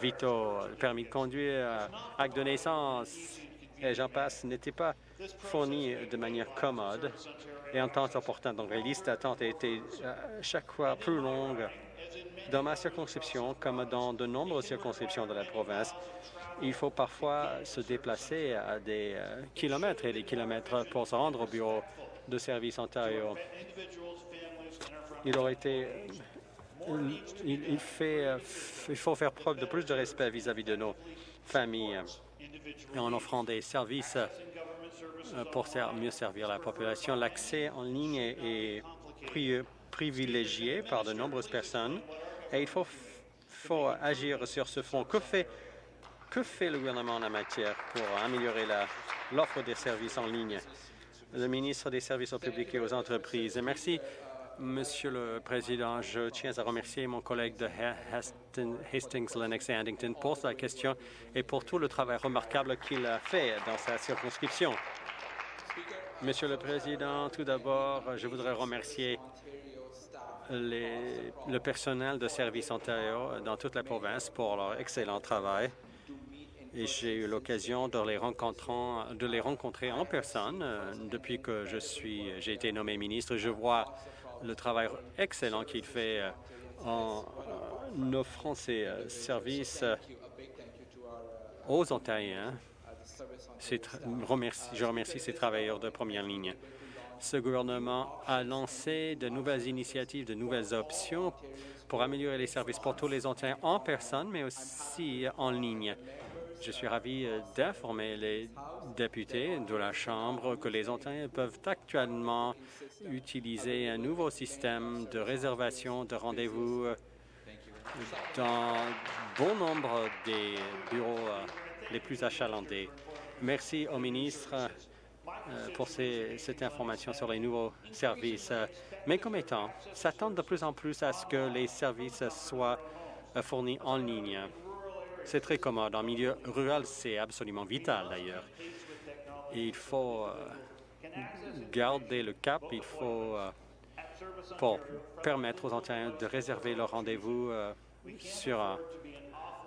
Speaker 3: vitaux, permis de conduire, acte de naissance, et j'en passe, n'étaient pas fournis de manière commode et en temps opportun. Donc, les listes d'attente étaient euh, chaque fois plus longues. Dans ma circonscription, comme dans de nombreuses circonscriptions de la province, il faut parfois se déplacer à des euh, kilomètres et des kilomètres pour se rendre au bureau de service Ontario. Il aurait été il, faut faire preuve de plus de respect vis-à-vis de nos familles en offrant des services euh, pour mieux servir la population. L'accès en ligne est, privilégié par de nombreuses personnes et il faut, agir sur ce front. Que fait, le gouvernement en la matière pour améliorer l'offre des services en ligne? Le ministre des Services au public et aux entreprises. Merci. Monsieur le Président, je tiens à remercier mon collègue de Hastings, Lennox et Addington pour sa question et pour tout le travail remarquable qu'il a fait dans sa circonscription. Monsieur le Président, tout d'abord, je voudrais remercier le personnel de Service Ontario dans toute la province pour leur excellent travail. Et j'ai eu l'occasion de les, de les rencontrer en personne euh, depuis que je suis, j'ai été nommé ministre. Je vois le travail excellent qu'il fait euh, en offrant ses euh, services euh, aux Ontariens. Je remercie ces travailleurs de première ligne. Ce gouvernement a lancé de nouvelles initiatives, de nouvelles options pour améliorer les services pour tous les Ontariens en personne, mais aussi en ligne. Je suis ravi euh, d'informer les députés de la Chambre que les Ontariens peuvent actuellement utiliser un nouveau système de réservation de rendez-vous euh, dans bon nombre des bureaux euh, les plus achalandés. Merci au ministre pour cette information sur les nouveaux services. Mes commettants s'attendent de plus en plus à ce que les services soient fournis en ligne. C'est très commode. En milieu rural, c'est absolument vital, d'ailleurs. Il faut euh, garder le cap. Il faut euh, pour permettre aux Ontariens de réserver leur rendez-vous euh, sur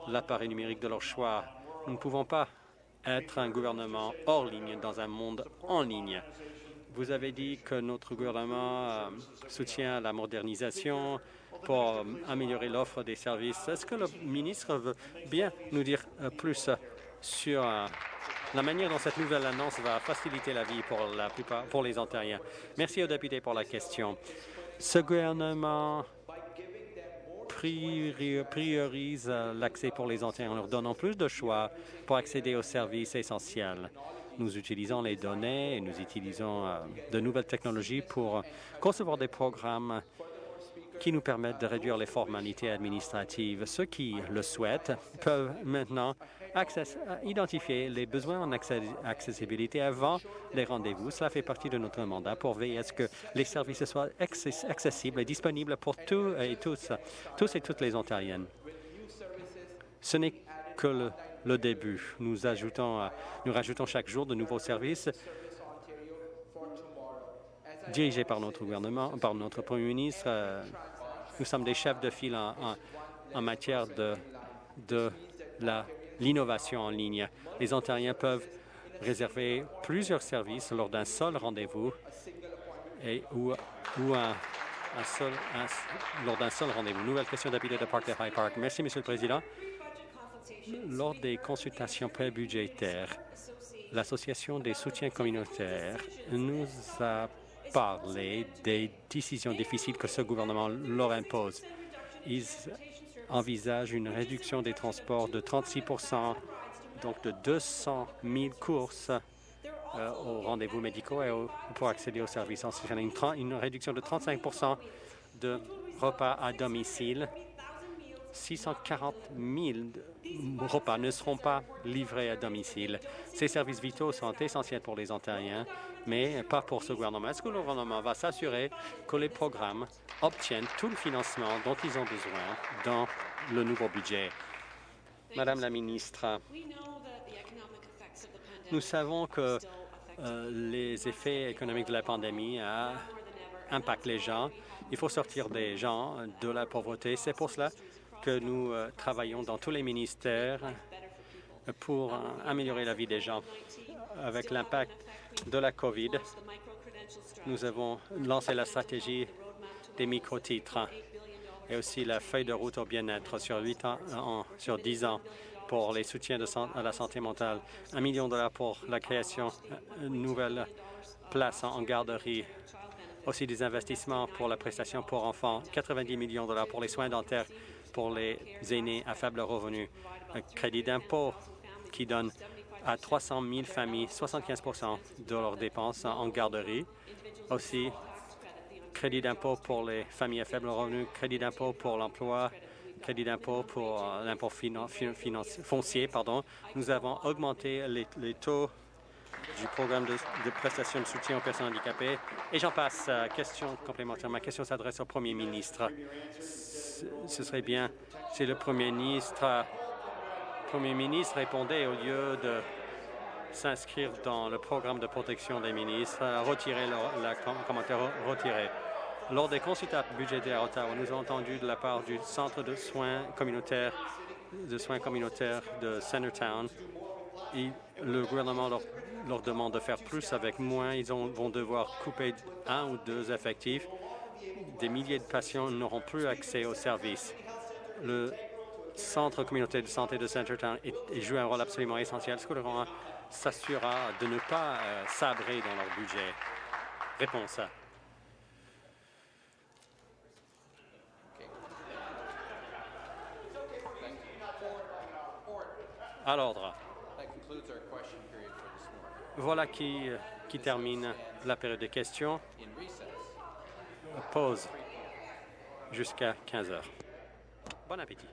Speaker 3: l'appareil numérique de leur choix. Nous ne pouvons pas être un gouvernement hors ligne dans un monde en ligne. Vous avez dit que notre gouvernement soutient la modernisation, pour euh, améliorer l'offre des services. Est-ce que le ministre veut bien nous dire euh, plus sur euh, la manière dont cette nouvelle annonce va faciliter la vie pour la plupart, pour les Ontariens? Merci aux députés pour la question. Ce gouvernement priorise l'accès pour les Ontariens en leur donnant plus de choix pour accéder aux services essentiels. Nous utilisons les données et nous utilisons de nouvelles technologies pour concevoir des programmes qui nous permettent de réduire les formalités administratives. Ceux qui le souhaitent peuvent maintenant identifier les besoins en accessibilité avant les rendez-vous. Cela fait partie de notre mandat pour veiller à ce que les services soient accessibles et disponibles pour tous et tous, tous et toutes les Ontariennes. Ce n'est que le, début. Nous, ajoutons, nous rajoutons chaque jour de nouveaux services dirigés par notre gouvernement, par notre premier ministre. Euh, nous sommes des chefs de file en, matière de, de l'innovation en ligne. Les Ontariens peuvent réserver plusieurs services lors d'un seul rendez-vous et ou, ou un, seul, lors d'un seul rendez-vous. Nouvelle question d'habitude de Park de High Park. Merci, Monsieur le Président. Lors des consultations pré-budgétaires, l'Association des soutiens communautaires nous a parler des décisions difficiles que ce gouvernement leur impose. Ils envisagent une réduction des transports de 36 donc de 200 000 courses euh, aux rendez-vous médicaux et pour accéder aux services une, une réduction de 35 de repas à domicile. 640 000 repas ne seront pas livrés à domicile. Ces services vitaux sont essentiels pour les Ontariens, mais pas pour ce gouvernement. Est-ce que le gouvernement va s'assurer que les programmes obtiennent tout le financement dont ils ont besoin dans le nouveau budget? Madame la ministre, nous savons que euh, les effets économiques de la pandémie impactent les gens. Il faut sortir des gens de la pauvreté. C'est pour cela que nous euh, travaillons dans tous les ministères pour améliorer la vie des gens. Avec l'impact de la COVID, nous avons lancé la stratégie des micro-titres et aussi la feuille de route au bien-être sur, ans, sur 10 ans pour les soutiens de à la santé mentale, un million de dollars pour la création de nouvelles places en garderie, aussi des investissements pour la prestation pour enfants, 90 millions de dollars pour les soins dentaires pour les aînés à faible revenu, un crédit d'impôt qui donne à 300 000 familles 75% de leurs dépenses en garderie, aussi crédit d'impôt pour les familles à faible revenu, crédit d'impôt pour l'emploi, crédit d'impôt pour euh, l'impôt foncier. Pardon. Nous avons augmenté les, taux du programme de, prestations de soutien aux personnes handicapées. Et j'en passe. question complémentaire. Ma question s'adresse au Premier ministre. Ce serait bien si le Premier ministre, ministre répondait au lieu de s'inscrire dans le programme de protection des ministres, retirer le la commentaire. Lors des consultations budgétaires à Ottawa, nous avons entendu de la part du Centre de soins communautaires de soins communautaires de Centertown, le gouvernement leur, demande de faire plus avec moins. Ils vont devoir couper un ou deux effectifs. Des milliers de patients n'auront plus accès aux services. Le Centre communautaire de santé de Centertown joue un rôle absolument essentiel. Ce que le gouvernement s'assurera de ne pas euh, sabrer dans leur budget? Réponse. À l'ordre. Voilà qui, qui termine la période de questions. Pause jusqu'à 15 heures. Bon appétit.